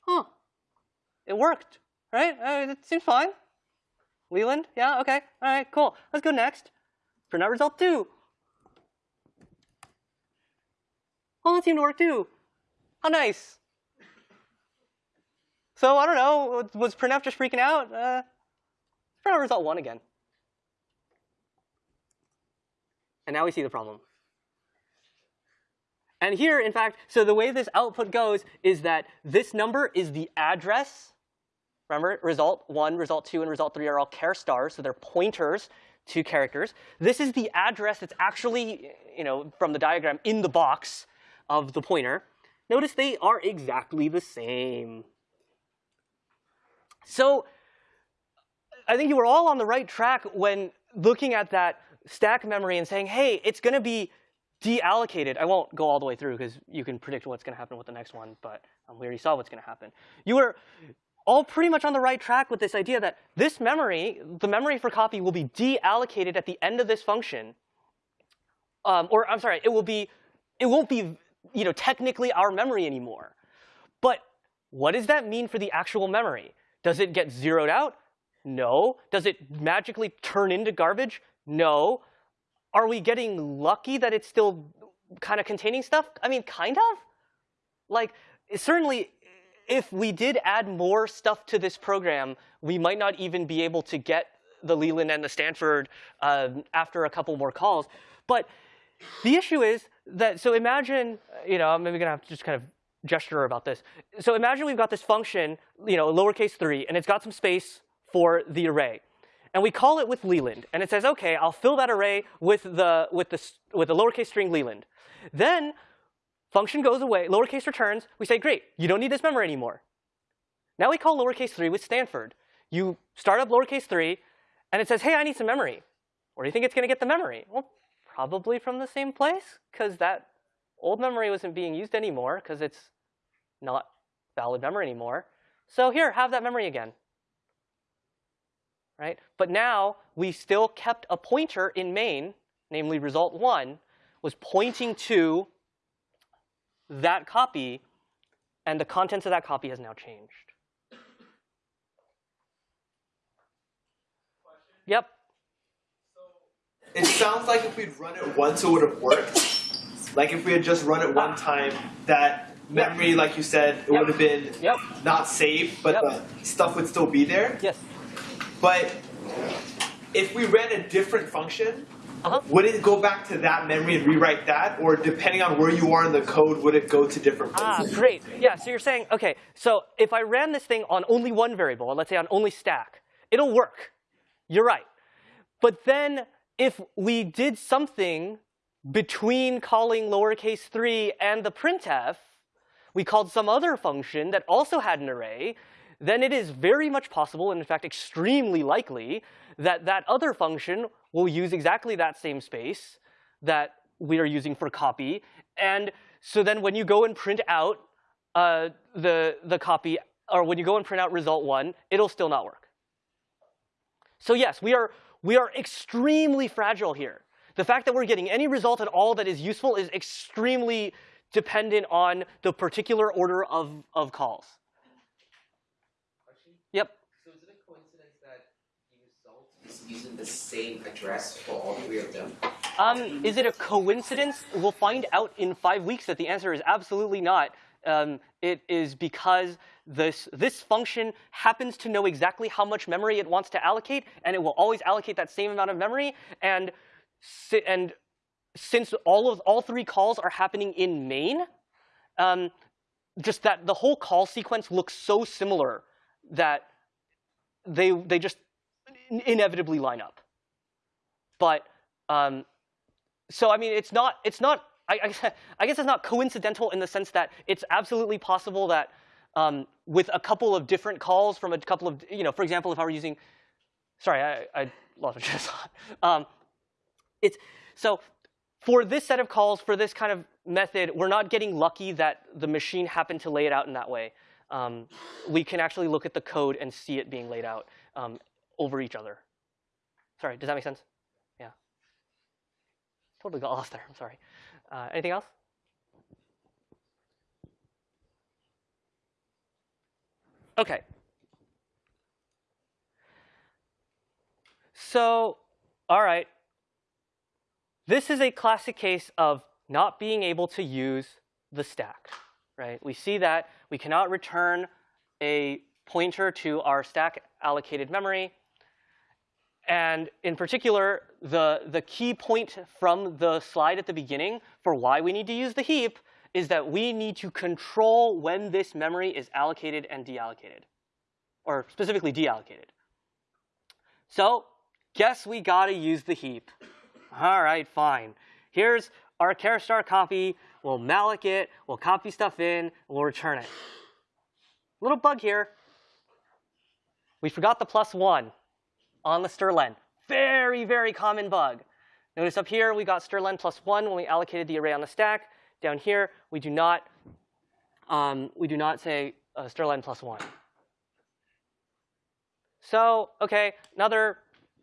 Huh. It worked, right? Uh, it seems fine. Leland, yeah, okay, all right, cool. Let's go next. Print out result two. Oh, that seemed to work too. How nice. So I don't know, was printf just freaking out? Uh, print out result one again. And now we see the problem. And here, in fact, so the way this output goes is that this number is the address. Remember, result 1, result 2, and result 3 are all char stars, so they're pointers to characters. This is the address that's actually, you know, from the diagram in the box of the pointer. Notice they are exactly the same. So I think you were all on the right track when looking at that stack memory and saying, hey, it's going to be deallocated. I won't go all the way through because you can predict what's going to happen with the next one, but um, we already saw what's going to happen. You were all pretty much on the right track with this idea that this memory, the memory for copy, will be deallocated at the end of this function. Um, or I'm sorry, it will be, it won't be, you know, technically our memory anymore. But what does that mean for the actual memory? Does it get zeroed out? No. Does it magically turn into garbage? No. Are we getting lucky that it's still kind of containing stuff? I mean, kind of. Like, certainly, if we did add more stuff to this program, we might not even be able to get the Leland and the Stanford uh, after a couple more calls. But the issue is that, so imagine, you know, I'm maybe going to have to just kind of gesture about this. So imagine we've got this function, you know, lowercase 3, and it's got some space for the array. And we call it with Leland. And it says, OK, I'll fill that array with the, with the, with the lowercase string Leland. Then function goes away, lowercase returns. We say, great, you don't need this memory anymore. Now we call lowercase 3 with Stanford. You start up lowercase 3, and it says, hey, I need some memory. Where do you think it's going to get the memory? Well, probably from the same place, because that old memory wasn't being used anymore, because it's not valid memory anymore. So here, have that memory again right? But now we still kept a pointer in main, namely result one, was pointing to that copy, and the contents of that copy has now changed. Yep. It sounds like if we'd run it once, it would have worked. Like if we had just run it one time, that memory, like you said, it Yep. would have been Yep. not saved, but the stuff would still be there. Yes. But if we ran a different function, Uh-huh. would it go back to that memory and rewrite that? Or depending on where you are in the code, would it go to different places? Ah, great. Yeah, so you're saying, OK, so if I ran this thing on only one variable, let's say on only stack, it'll work. You're right. But then if we did something between calling lowercase 3 and the printf, we called some other function that also had an array, then it is very much possible, and in fact extremely likely, that that other function will use exactly that same space that we are using for copy. And so then when you go and print out uh, the, the copy, or when you go and print out result one, it'll still not work. So yes, we are, we are extremely fragile here. The fact that we're getting any result at all that is useful is extremely dependent on the particular order of, of calls. Yep. So is it a coincidence that the result is using the same address for all three of them? Um, is it a coincidence? We'll find out in five weeks that the answer is absolutely not. Um, it is because this, this function happens to know exactly how much memory it wants to allocate, and it will always allocate that same amount of memory. And, si and since all of all three calls are happening in main, um, just that the whole call sequence looks so similar that they they just inevitably line up. But um, so I mean, it's not it's not I, [laughs] I, guess- it's not coincidental in the sense that it's absolutely possible that um, with a couple of different calls from a couple of you know, for example, if I were using, sorry, I, I lost my train of thought. [laughs] Um, it's so for this set of calls for this kind of method, we're not getting lucky that the machine happened to lay it out in that way. Um, we can actually look at the code and see it being laid out um, over each other. Sorry, does that make sense? Yeah. Totally got lost there. I'm sorry. Uh, anything else? Okay. So, all right. This is a classic case of not being able to use the stack, right? We see that we cannot return a pointer to our stack allocated memory. And in particular, the, the key point from the slide at the beginning for why we need to use the heap is that we need to control when this memory is allocated and deallocated, or specifically deallocated. So guess we got to use the heap. All right, fine. Here's our char star copy. We'll malloc it. We'll copy stuff in. We'll return it. Little bug here. We forgot the plus one on the strlen. Very, very common bug. Notice up here we got strlen plus one when we allocated the array on the stack. Down here we do not um, we do not say uh, strlen plus one. So okay, another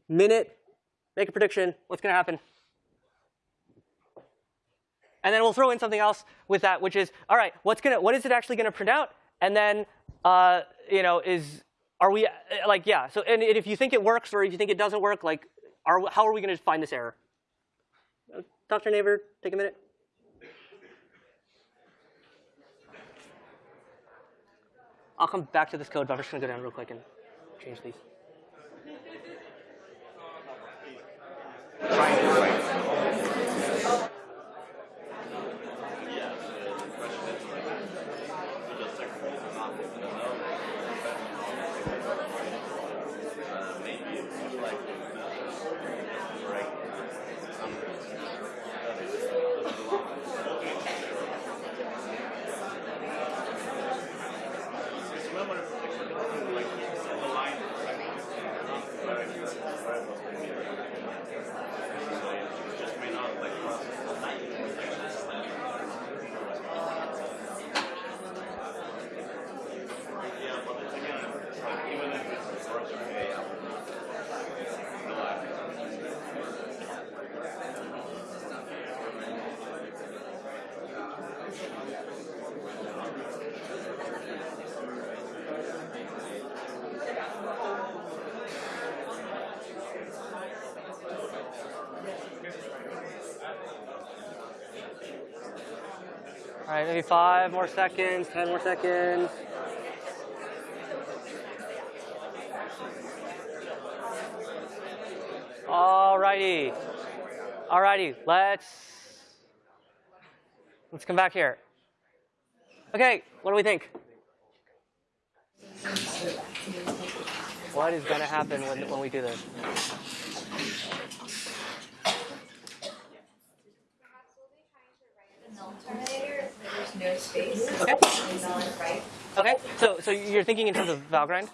minute. Make a prediction. What's going to happen? And then we'll throw in something else with that, which is, all right, what's gonna, what is it actually going to print out? And then, uh, you know, is are we uh, like yeah? So and if you think it works or if you think it doesn't work, like, are how are we going to find this error? Uh, Dr. Neighbor, take a minute. I'll come back to this code, but I'm just going to go down real quick and change these. All right, maybe five more seconds, 10 more seconds. All righty. All righty, let's, let's come back here. Okay, what do we think? What is going to happen when, when we do this? null terminator, so there's no space. Okay. It's null and write. Okay, so so you're thinking in terms of Valgrind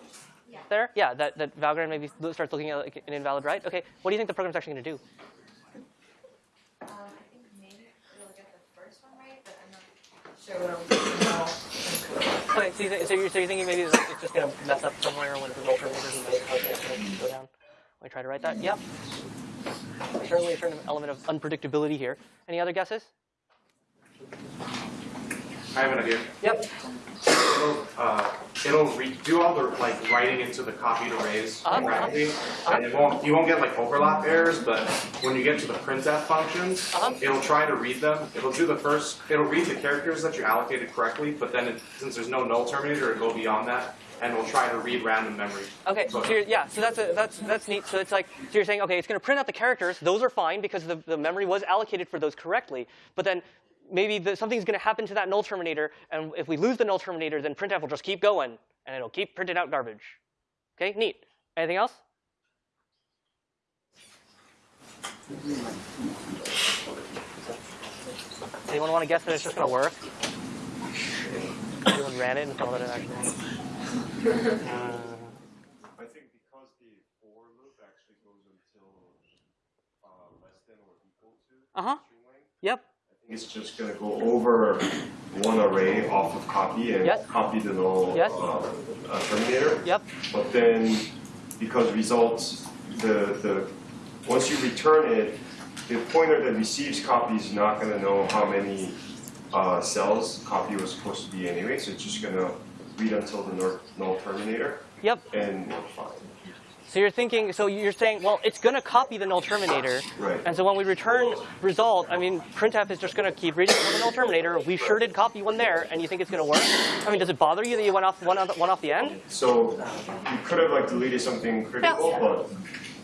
Yeah. there? Yeah, that, that Valgrind maybe starts looking at like an invalid right. Okay, what do you think the program's actually going to do? Um, I think maybe we'll get the first one right, but I'm not sure what Okay, so, you so, you're, so you're thinking maybe it's it's just going to mess up somewhere when the roll terminators and the code is going to go down I try to write that? Yep. Certainly a certain element of unpredictability here. Any other guesses? I have an idea. Yep. It'll, uh, it'll do all the like writing into the copied arrays Uh-huh. correctly, and it won't you won't get like overlap errors. But when you get to the printf functions, Uh-huh. it'll try to read them. It'll do the first. It'll read the characters that you allocated correctly, but then it, since there's no null terminator, it'll go beyond that, and it'll try to read random memory. Okay, so you're, yeah, so that's a, that's that's neat. So it's like so you're saying okay, it's going to print out the characters. Those are fine because the, the memory was allocated for those correctly. But then maybe the, something's going to happen to that null terminator, and if we lose the null terminator, then printf will just keep going and it'll keep printing out garbage. Okay, neat. Anything else? Anyone want to guess that it's just going to work? Anyone ran it and saw that it actually. Uh, I think because the for loop actually goes until uh, less than or equal to string length, Yep. It's just gonna go over one array off of copy and Yes. copy the null Yes. uh, uh, terminator. Yep. But then, because results, the the once you return it, the pointer that receives copy is not gonna know how many uh, cells copy was supposed to be anyway. So it's just gonna read until the null- null terminator Yep. and we're fine. So you're thinking, so you're saying, well, it's going to copy the null terminator. Right. And so when we return result, I mean, printf is just going to keep reading from the null terminator. We sure did copy one there, and you think it's going to work? I mean, does it bother you that you went off one, off, one off the end? So you could have like deleted something critical, but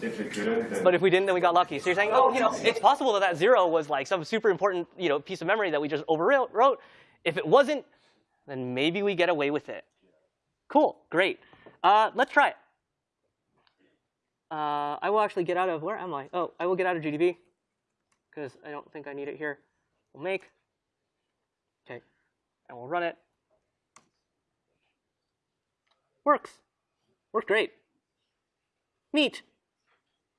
if it didn't, then But if we didn't, then we got lucky. So you're saying, oh, you know, it's possible that that zero was like some super important, you know, piece of memory that we just overwrote. If it wasn't, then maybe we get away with it. Cool, great. Uh, let's try it. Uh, I will actually get out of, where am I? Oh, I will get out of GDB because I don't think I need it here. We'll make, okay, and we'll run it. Works, worked great. Neat.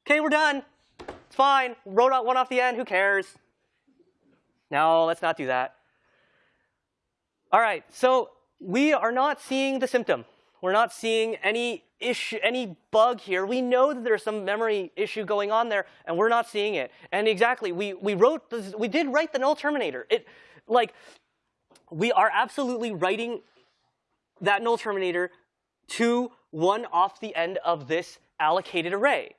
Okay, we're done. It's fine. Wrote out one off the end. Who cares? No, let's not do that. All right, so we are not seeing the symptom. We're not seeing any issue, any bug here. We know that there's some memory issue going on there, and we're not seeing it. And exactly, we we wrote this, we did write the null terminator. It like we are absolutely writing that null terminator to one off the end of this allocated array.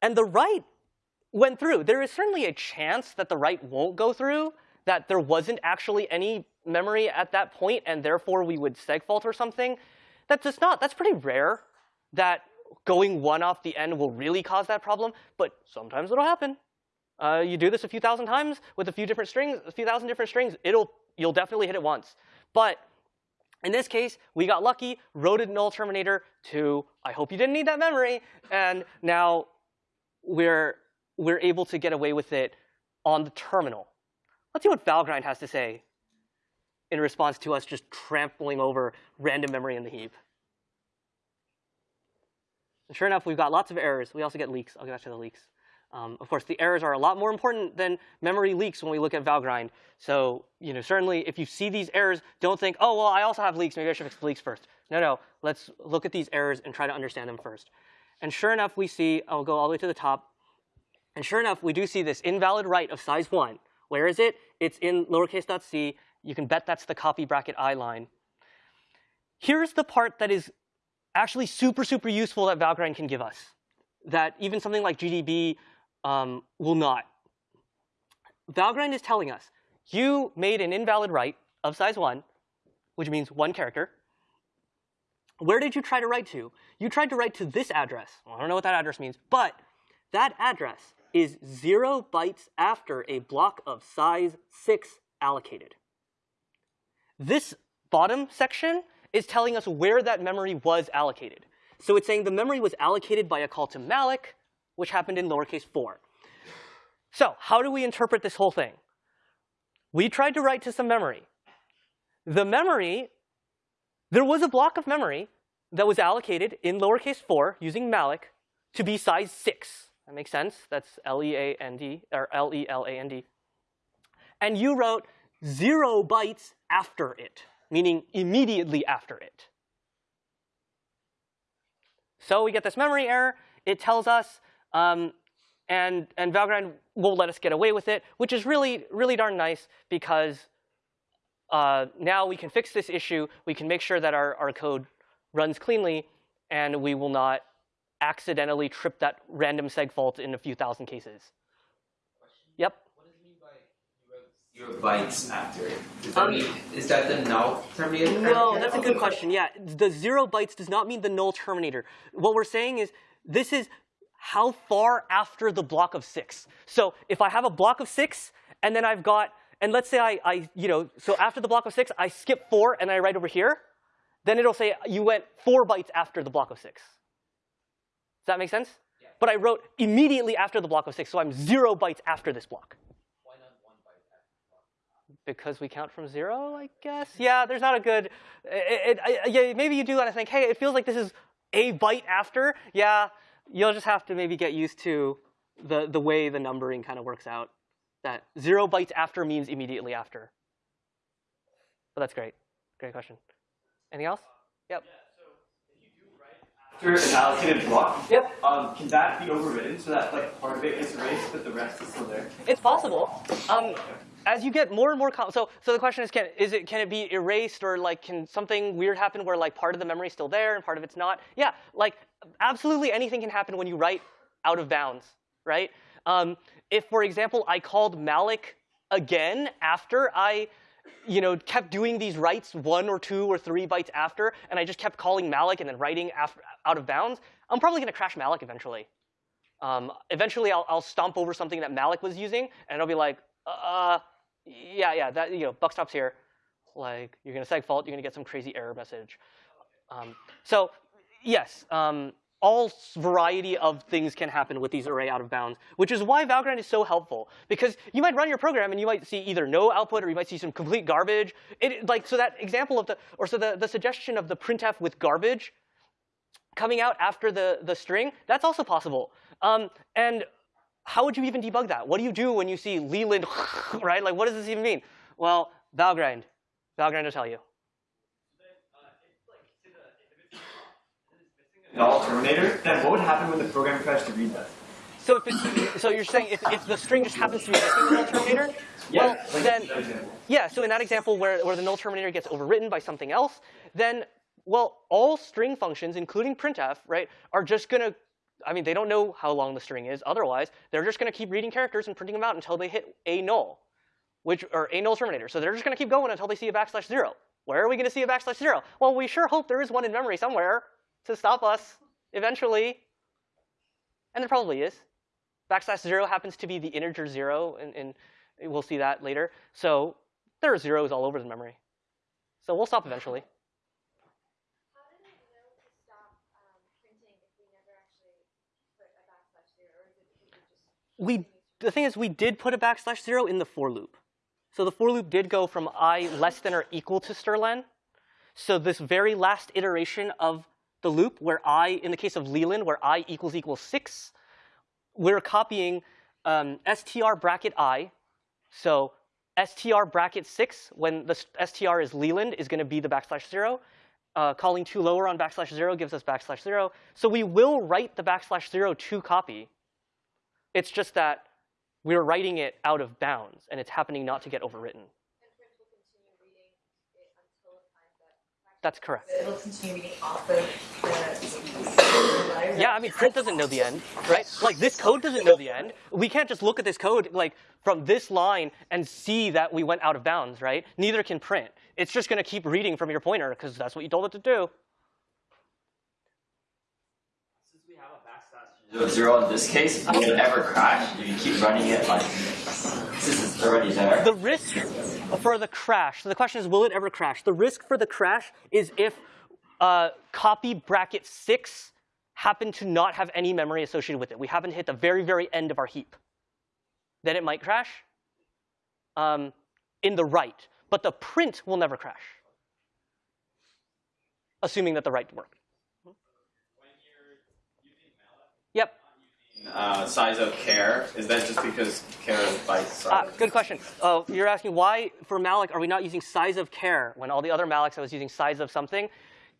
And the write went through. There is certainly a chance that the write won't go through, that there wasn't actually any memory at that point, and therefore we would segfault or something. That's just not, that's pretty rare that going one off the end will really cause that problem, but sometimes it'll happen. Uh, you do this a few thousand times with a few different strings, a few thousand different strings, it'll, you'll definitely hit it once. But in this case, we got lucky, wrote a null terminator to, I hope you didn't need that memory, and now we're, we're able to get away with it on the terminal. Let's see what Valgrind has to say in response to us just trampling over random memory in the heap. And sure enough, we've got lots of errors. We also get leaks. I'll get back to the leaks. Um, of course, the errors are a lot more important than memory leaks when we look at Valgrind. So, you know, certainly if you see these errors, don't think, oh, well, I also have leaks. Maybe I should fix the leaks first. No, no. Let's look at these errors and try to understand them first. And sure enough, we see, I'll go all the way to the top. And sure enough, we do see this invalid write of size 1. Where is it? It's in lowercase dot c. You can bet that's the copy bracket i line. Here's the part that is actually super, super useful that Valgrind can give us, that even something like GDB um, will not. Valgrind is telling us, you made an invalid write of size 1, which means one character. Where did you try to write to? You tried to write to this address. Well, I don't know what that address means, but that address is 0 bytes after a block of size 6 allocated. This bottom section is telling us where that memory was allocated. So it's saying the memory was allocated by a call to malloc, which happened in lowercase 4. So how do we interpret this whole thing? We tried to write to some memory. The memory, there was a block of memory that was allocated in lowercase 4 using malloc to be size 6. That makes sense. That's L-E-A-N-D, or L-E-L-A-N-D. And you wrote zero bytes after it, meaning immediately after it. So we get this memory error. It tells us, um, and, and Valgrind won't let us get away with it, which is really, really darn nice because uh, now we can fix this issue. We can make sure that our, our code runs cleanly, and we will not accidentally trip that random seg fault in a few thousand cases. Yep. Zero bytes after it. Does that Um, mean is that the null terminator? No, that's a good question. Yeah, the zero bytes does not mean the null terminator. What we're saying is this is how far after the block of six. So if I have a block of six and then I've got, and let's say I, I you know, so after the block of six, I skip four and I write over here, then it'll say you went four bytes after the block of six. Does that make sense? Yeah. But I wrote immediately after the block of six, so I'm zero bytes after this block. Why not one byte after because we count from zero, I guess. Yeah, there's not a good. It, it, yeah, maybe you do want to think, hey, it feels like this is a byte after. Yeah, you'll just have to maybe get used to the the way the numbering kind of works out. That zero bytes after means immediately after. But that's great. Great question. Anything else? Yep. After an allocated block. Yep. Um, can that be overridden so that like part of it gets erased, but the rest is still there? It's possible. Um, as you get more and more, so so the question is, can is it can it be erased or like can something weird happen where like part of the memory is still there and part of it's not? Yeah, like absolutely anything can happen when you write out of bounds, right? Um, if, for example, I called malloc again after I, you know, kept doing these writes one or two or three bytes after, and I just kept calling malloc and then writing after, out of bounds, I'm probably going to crash malloc eventually. Um, eventually, I'll, I'll stomp over something that malloc was using, and it'll be like, uh, yeah, yeah, that you know, buck stops here. Like you're gonna seg fault, you're gonna get some crazy error message. Um, so yes, um, all variety of things can happen with these array out of bounds, which is why Valgrind is so helpful. Because you might run your program and you might see either no output or you might see some complete garbage. It, like so that example of the or so the, the suggestion of the printf with garbage coming out after the, the string, that's also possible. Um, and how would you even debug that? What do you do when you see Leland, [laughs] right? Like, what does this even mean? Well, Valgrind. Valgrind will tell you. Null terminator. Then what would happen when the program tries to read that? So if it's, so you're saying if, if the string just happens to be missing the null terminator, yeah, well, like then yeah. So in that example where, where the null terminator gets overwritten by something else, then well, all string functions, including printf, right, are just gonna. I mean, they don't know how long the string is. Otherwise, they're just gonna keep reading characters and printing them out until they hit a null, which or a null terminator. So they're just gonna keep going until they see a backslash zero. Where are we gonna see a backslash zero? Well, we sure hope there is one in memory somewhere to stop us eventually, and there probably is backslash zero happens to be the integer zero, and, and we'll see that later. So there are zeros all over the memory. So we'll stop eventually. How did it know to stop um, printing if we never actually put a backslash zero, or is it because it just We the thing is we did put a backslash zero in the for loop. So the for loop did go from i less than or equal to strlen. So this very last iteration of the loop, where i, in the case of Leland, where i equals equals six, we're copying um, str bracket i. So str bracket six, when the str is Leland, is going to be the backslash zero. Uh, calling tolower on backslash zero gives us backslash zero. So we will write the backslash zero to copy. It's just that we're writing it out of bounds, and it's happening not to get overwritten. and print will continue reading it until it finds that. That's correct. It'll continue off of the. Yeah, I mean, print doesn't know the end, right? Like this code doesn't know the end. We can't just look at this code like from this line and see that we went out of bounds, right? Neither can print. It's just going to keep reading from your pointer because that's what you told it to do. Since we have a backslash zero zero in this case, will it ever crash if you keep running it like since it's already there? The risk for the crash. So the question is, will it ever crash? The risk for the crash is if uh, copy bracket six happen to not have any memory associated with it. We happen to hit the very, very end of our heap. Then it might crash um, in the write, but the print will never crash, assuming that the write worked. Uh, size of care? Is that just because care is byte Ah, size? good question. Oh, you're asking why for malloc are we not using size of care when all the other mallocs I was using size of something?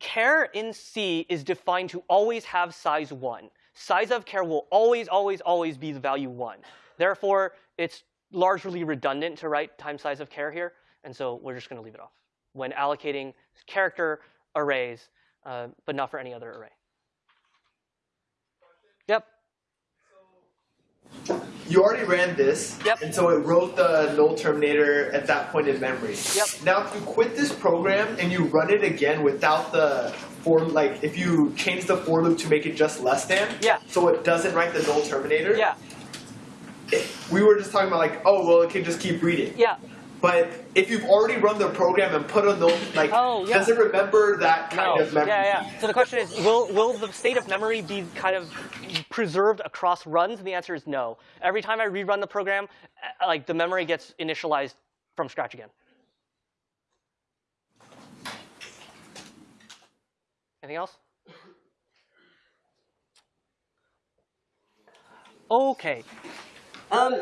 Care in C is defined to always have size one. Size of care will always, always, always be the value one. Therefore, it's largely redundant to write time size of care here, and so we're just going to leave it off when allocating character arrays, uh, but not for any other array. Yep. You already ran this, Yep. and so it wrote the null terminator at that point in memory. Yep. Now, if you quit this program and you run it again without the for, like, if you change the for loop to make it just less than, Yeah. so it doesn't write the null terminator. Yeah. it- we were just talking about like, oh well, it can just keep reading. Yeah. But if you've already run the program and put a null, like, Oh, yeah. does it remember that kind No. of memory? Yeah, yeah. So the question is, will will the state of memory be kind of preserved across runs? And the answer is no. Every time I rerun the program, uh, like the memory gets initialized from scratch again. Anything else? Okay. Um,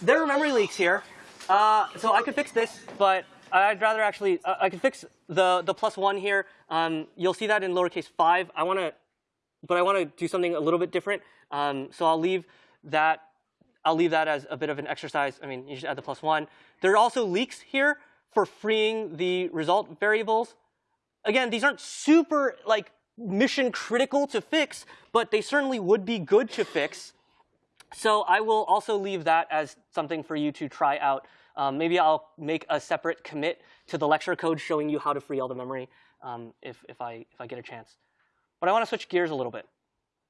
there are memory leaks here. Uh, so I could fix this, but I'd rather actually, uh, I could fix the, the plus one here. Um, you'll see that in lowercase five. I want to but I want to do something a little bit different. Um, so I'll leave that. I'll leave that as a bit of an exercise. I mean, you just add the plus one. There are also leaks here for freeing the result variables. Again, these aren't super like mission critical to fix, but they certainly would be good to fix. So I will also leave that as something for you to try out. Um, maybe I'll make a separate commit to the lecture code showing you how to free all the memory um, if, if, I, if I get a chance. But I want to switch gears a little bit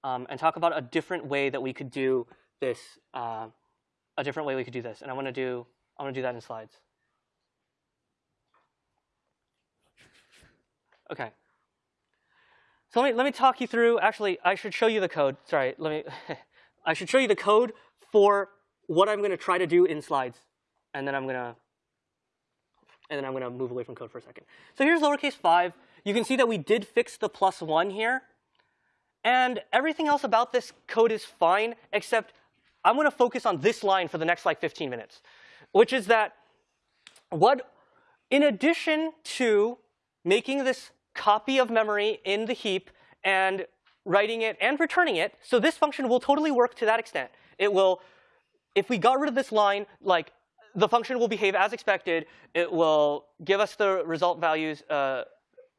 um, and talk about a different way that we could do this, uh, a different way we could do this. And I want to do, I want to do that in slides. Okay. So let me, let me talk you through, actually, I should show you the code. Sorry, let me, [laughs] I should show you the code for what I'm going to try to do in slides. And then I'm going to, and then I'm going to move away from code for a second. So here's lowercase 5. You can see that we did fix the plus 1 here. And everything else about this code is fine, except I'm going to focus on this line for the next like 15 minutes, which is that what, in addition to making this copy of memory in the heap and writing it and returning it, so this function will totally work to that extent. It will, if we got rid of this line, like the function will behave as expected. It will give us the result values uh,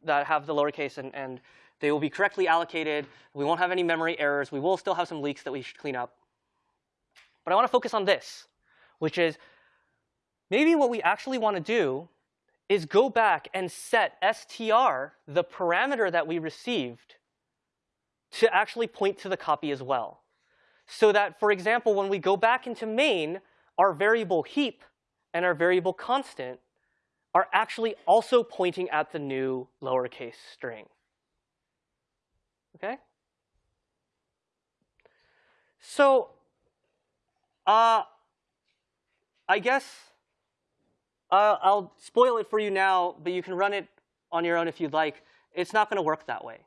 that have the lowercase and, and they will be correctly allocated. We won't have any memory errors. We will still have some leaks that we should clean up. But I want to focus on this, which is maybe what we actually want to do is go back and set str, the parameter that we received, to actually point to the copy as well. So that, for example, when we go back into main, our variable heap and our variable constant are actually also pointing at the new lowercase string. Okay? So, uh, I guess uh, I'll spoil it for you now, but you can run it on your own if you'd like. It's not going to work that way.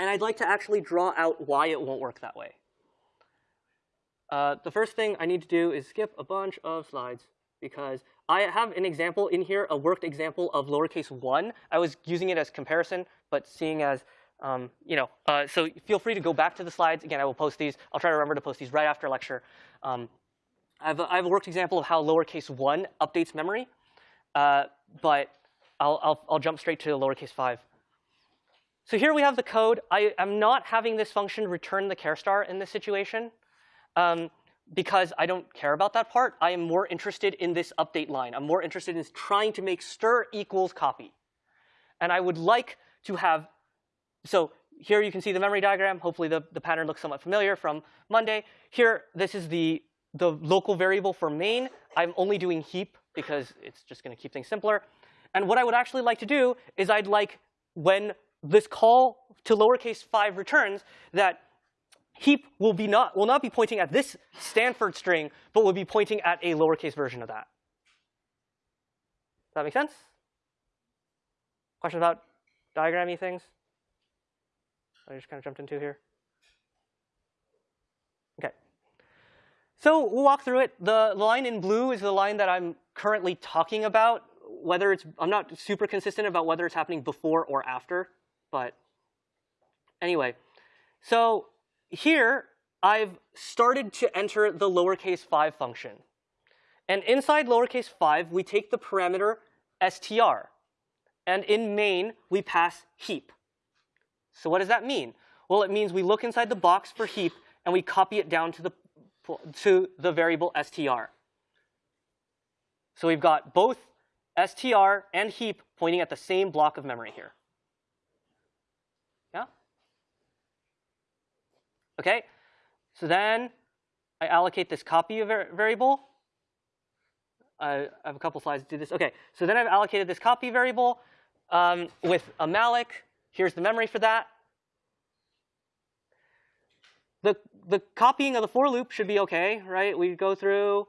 And I'd like to actually draw out why it won't work that way. Uh, the first thing I need to do is skip a bunch of slides because I have an example in here, a worked example of lowercase 1. I was using it as comparison, but seeing as, um, you know, uh, so feel free to go back to the slides. Again, I will post these. I'll try to remember to post these right after lecture. Um, I, have a, I have a worked example of how lowercase 1 updates memory, uh, but I'll, I'll, I'll jump straight to lowercase 5. So here we have the code. I am not having this function return the care star in this situation um, because I don't care about that part. I am more interested in this update line. I'm more interested in trying to make stir equals copy. And I would like to have, so here you can see the memory diagram. Hopefully the, the pattern looks somewhat familiar from Monday. Here, this is the, the local variable for main. I'm only doing heap because it's just going to keep things simpler. And what I would actually like to do is I'd like when this call to lowercase 5 returns that heap will, be not, will not be pointing at this Stanford string, but will be pointing at a lowercase version of that. Does that make sense? Questions about diagrammy things? I just kind of jumped into here. Okay. So we'll walk through it. The line in blue is the line that I'm currently talking about. Whether it's, I'm not super consistent about whether it's happening before or after, but anyway. So here, I've started to enter the lowercase 5 function. And inside lowercase 5, we take the parameter str. And in main, we pass heap. So what does that mean? Well, it means we look inside the box for heap, and we copy it down to the, to the variable str. So we've got both str and heap pointing at the same block of memory here. Okay, so then I allocate this copy of variable. I have a couple slides to do this. Okay, so then I've allocated this copy variable um, with a malloc. Here's the memory for that. The, the copying of the for loop should be okay, right? We go through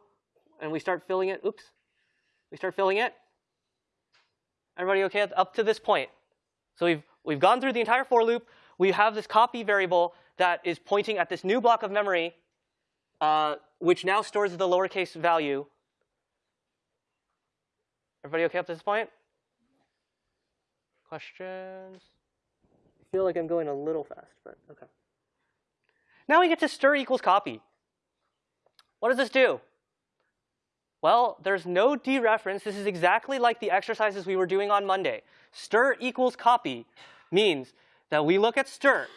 and we start filling it. Oops. We start filling it. Everybody okay up to this point? So we've, we've gone through the entire for loop. We have this copy variable that is pointing at this new block of memory, uh, which now stores the lowercase value. Everybody okay up to this point? Questions? I feel like I'm going a little fast, but okay. Now we get to stir equals copy. What does this do? Well, there's no dereference. This is exactly like the exercises we were doing on Monday. Stir equals copy means that we look at stir.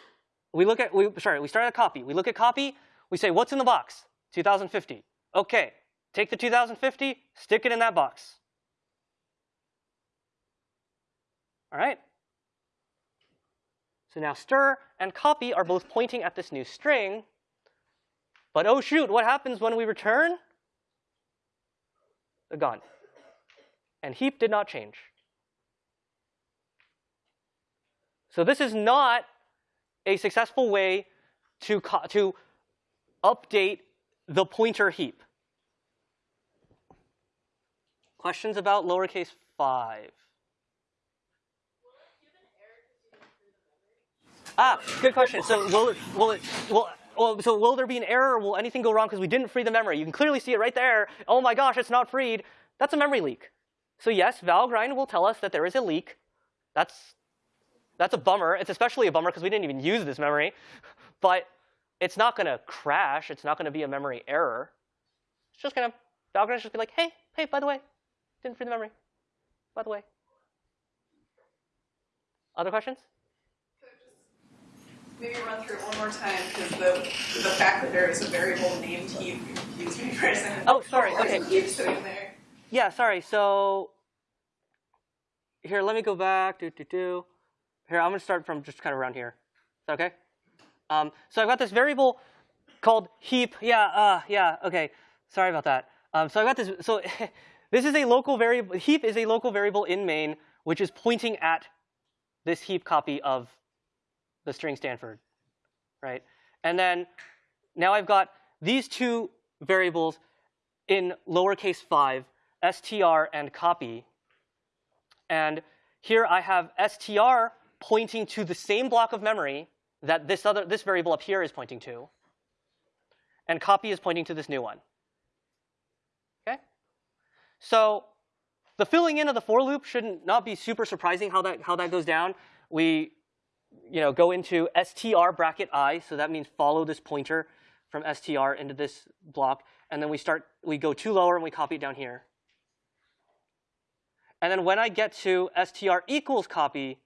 We look at, we, sorry, we start at copy. We look at copy. We say, what's in the box? 2050. Okay, take the 2050, stick it in that box. All right? So now stir and copy are both pointing at this new string. But oh shoot, what happens when we return? They're gone. And heap did not change. So this is not a successful way to, to update the pointer heap. Questions about lowercase 5? Ah, good question. So will it, will it, will, well, so will there be an error? Will anything go wrong because we didn't free the memory? You can clearly see it right there. Oh my gosh, it's not freed. That's a memory leak. So yes, Valgrind will tell us that there is a leak. That's, that's a bummer. It's especially a bummer because we didn't even use this memory. But it's not going to crash. It's not going to be a memory error. It's just going to, Valgrind just be like, hey, hey, by the way, didn't free the memory. By the way. Other questions? Maybe run through it one more time because the the fact that there is a variable named heap confused me for a second. Oh, sorry. Okay. Heap sitting there. Yeah, sorry. So here, let me go back. Do do do. Here, I'm gonna start from just kind of around here. Is that okay? Um, so I've got this variable called heap. Yeah, uh, yeah. Okay. Sorry about that. Um, so I've got this. So [laughs] this is a local variable. Heap is a local variable in main, which is pointing at this heap copy of the string Stanford, right? And then now I've got these two variables in lowercase 5, str and copy. And here I have str pointing to the same block of memory that this other this variable up here is pointing to. And copy is pointing to this new one. Okay? So the filling in of the for loop should not not be super surprising how that how that goes down. We you know, go into str bracket i, so that means follow this pointer from str into this block, and then we start, we go tolower and we copy it down here. And then when I get to str equals copy,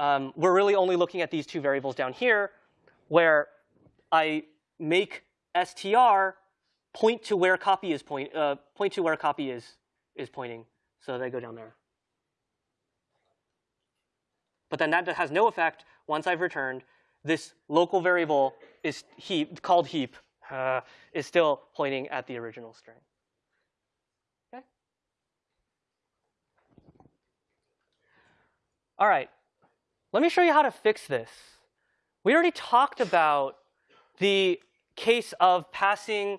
um, we're really only looking at these two variables down here, where I make str point to where copy is point, uh, point to where copy is is pointing, so they go down there. But then that has no effect once I've returned. This local variable is heap, called heap, uh, is still pointing at the original string. Okay? All right, let me show you how to fix this. We already talked about the case of passing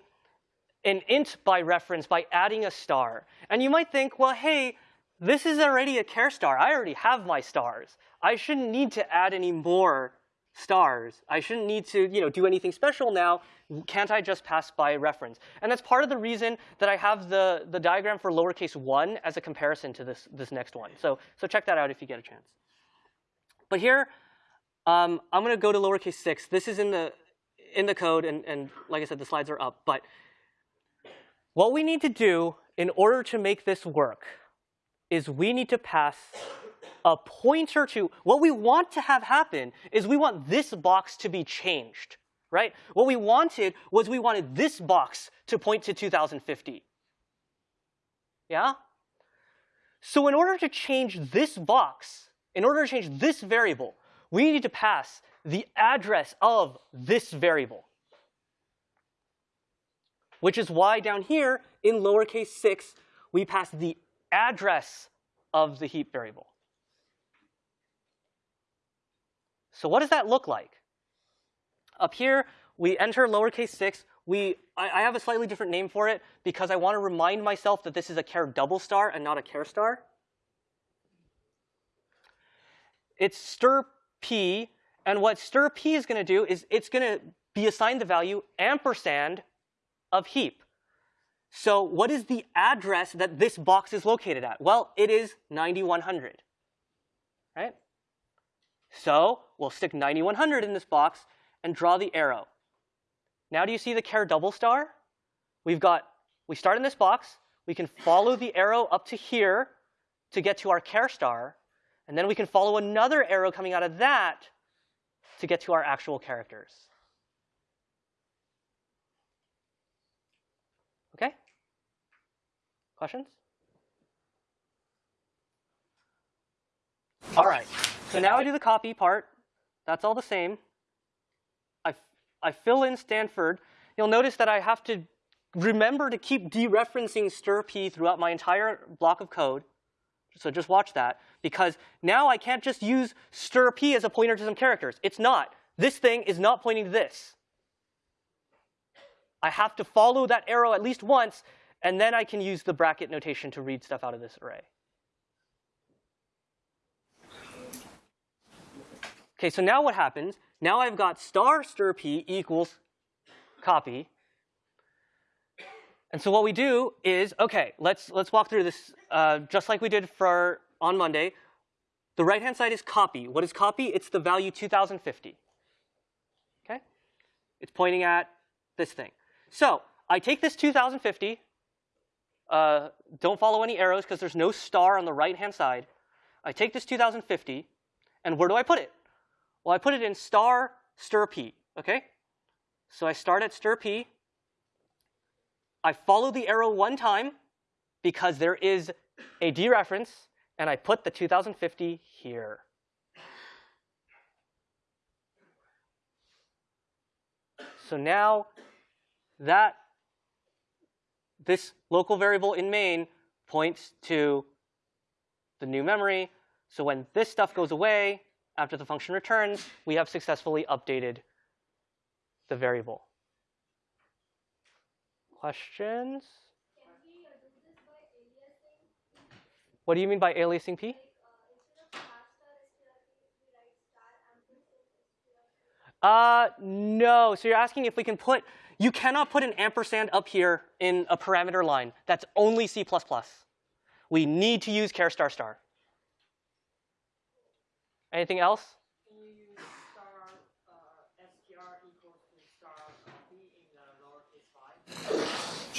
an int by reference by adding a star. And you might think, well, hey, this is already a care star. I already have my stars. I shouldn't need to add any more stars. I shouldn't need to, you know, do anything special now. Can't I just pass by reference? And that's part of the reason that I have the, the diagram for lowercase 1 as a comparison to this, this next one. So, so check that out if you get a chance. But here, um, I'm going to go to lowercase 6. This is in the, in the code, and, and like I said, the slides are up. But what we need to do in order to make this work is we need to pass a pointer to, what we want to have happen is we want this box to be changed, right? What we wanted was we wanted this box to point to 2050. Yeah? So in order to change this box, in order to change this variable, we need to pass the address of this variable. Which is why down here in lowercase 6, we pass the address of the heap variable. So what does that look like? Up here, we enter lowercase 6. We, I, I, have a slightly different name for it because I want to remind myself that this is a char double star and not a char star. It's stir p, and what stir p is going to do is it's going to be assigned the value ampersand of heap. So what is the address that this box is located at? Well, it is 9100, right? So we'll stick 9100 in this box, and draw the arrow. Now do you see the care double star? We've got, we start in this box, we can follow the arrow up to here to get to our care star, and then we can follow another arrow coming out of that to get to our actual characters. Okay? Questions? All right, so now I do the copy part. That's all the same. I, I fill in Stanford. You'll notice that I have to remember to keep dereferencing strp throughout my entire block of code. So just watch that, because now I can't just use stir p as a pointer to some characters. It's not. This thing is not pointing to this. I have to follow that arrow at least once, and then I can use the bracket notation to read stuff out of this array. Okay, so now what happens? Now I've got star strp equals copy. And so what we do is, okay, let's, let's walk through this uh, just like we did for on Monday. The right-hand side is copy. What is copy? It's the value 2050. Okay? It's pointing at this thing. So I take this 2050. Uh, don't follow any arrows because there's no star on the right-hand side. I take this 2050, and where do I put it? Well, I put it in star stir p, okay? So I start at stir p. I follow the arrow one time because there is a dereference, and I put the 2050 here. So now that this local variable in main points to the new memory. So when this stuff goes away, after the function returns, we have successfully updated the variable. Questions? What do you mean by aliasing p? Uh, no. So you're asking if we can put, you cannot put an ampersand up here in a parameter line. That's only C++. We need to use char star star. Anything else?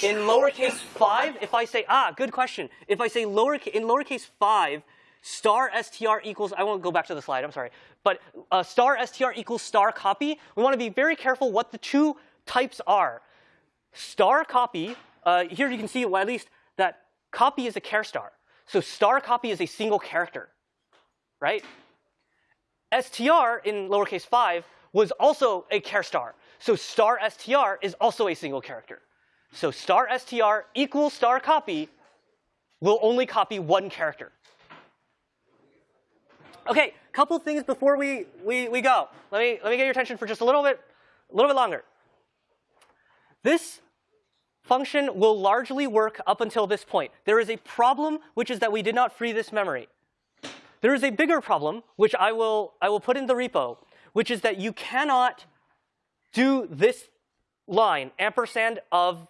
In lowercase 5, if I say, ah, good question. If I say lower, in lowercase 5, star str equals, I won't go back to the slide, I'm sorry. But uh, star str equals star copy, we want to be very careful what the two types are. Star copy, uh, here you can see, well, at least that copy is a char star. So star copy is a single character, right? str in lowercase 5 was also a char star. So star str is also a single character. So star str equals star copy will only copy one character. Okay, couple things before we, we, we go. Let me, let me get your attention for just a little bit, a little bit longer. This function will largely work up until this point. There is a problem, which is that we did not free this memory. There is a bigger problem, which I will, I will put in the repo, which is that you cannot do this line, ampersand of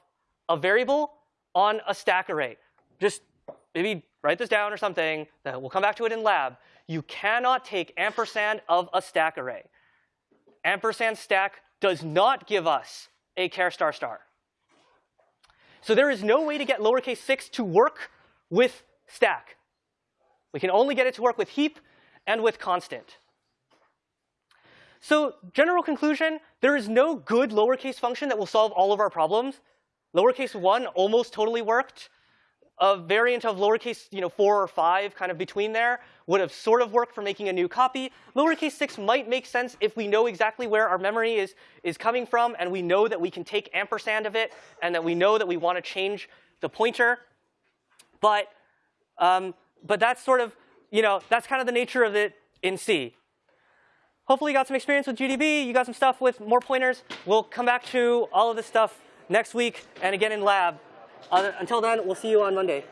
a variable on a stack array. Just maybe write this down or something. We'll come back to it in lab. You cannot take ampersand of a stack array. Ampersand stack does not give us a care star star. So there is no way to get lowercase 6 to work with stack. We can only get it to work with heap and with constant. So general conclusion, there is no good lowercase function that will solve all of our problems. Lowercase 1 almost totally worked. A variant of lowercase you know, 4 or 5, kind of between there, would have sort of worked for making a new copy. Lowercase 6 might make sense if we know exactly where our memory is, is coming from, and we know that we can take ampersand of it, and that we know that we want to change the pointer. But, um, but that's sort of, you know, that's kind of the nature of it in C. Hopefully you got some experience with GDB. You got some stuff with more pointers. We'll come back to all of this stuff next week and again in lab. Uh, until then, we'll see you on Monday.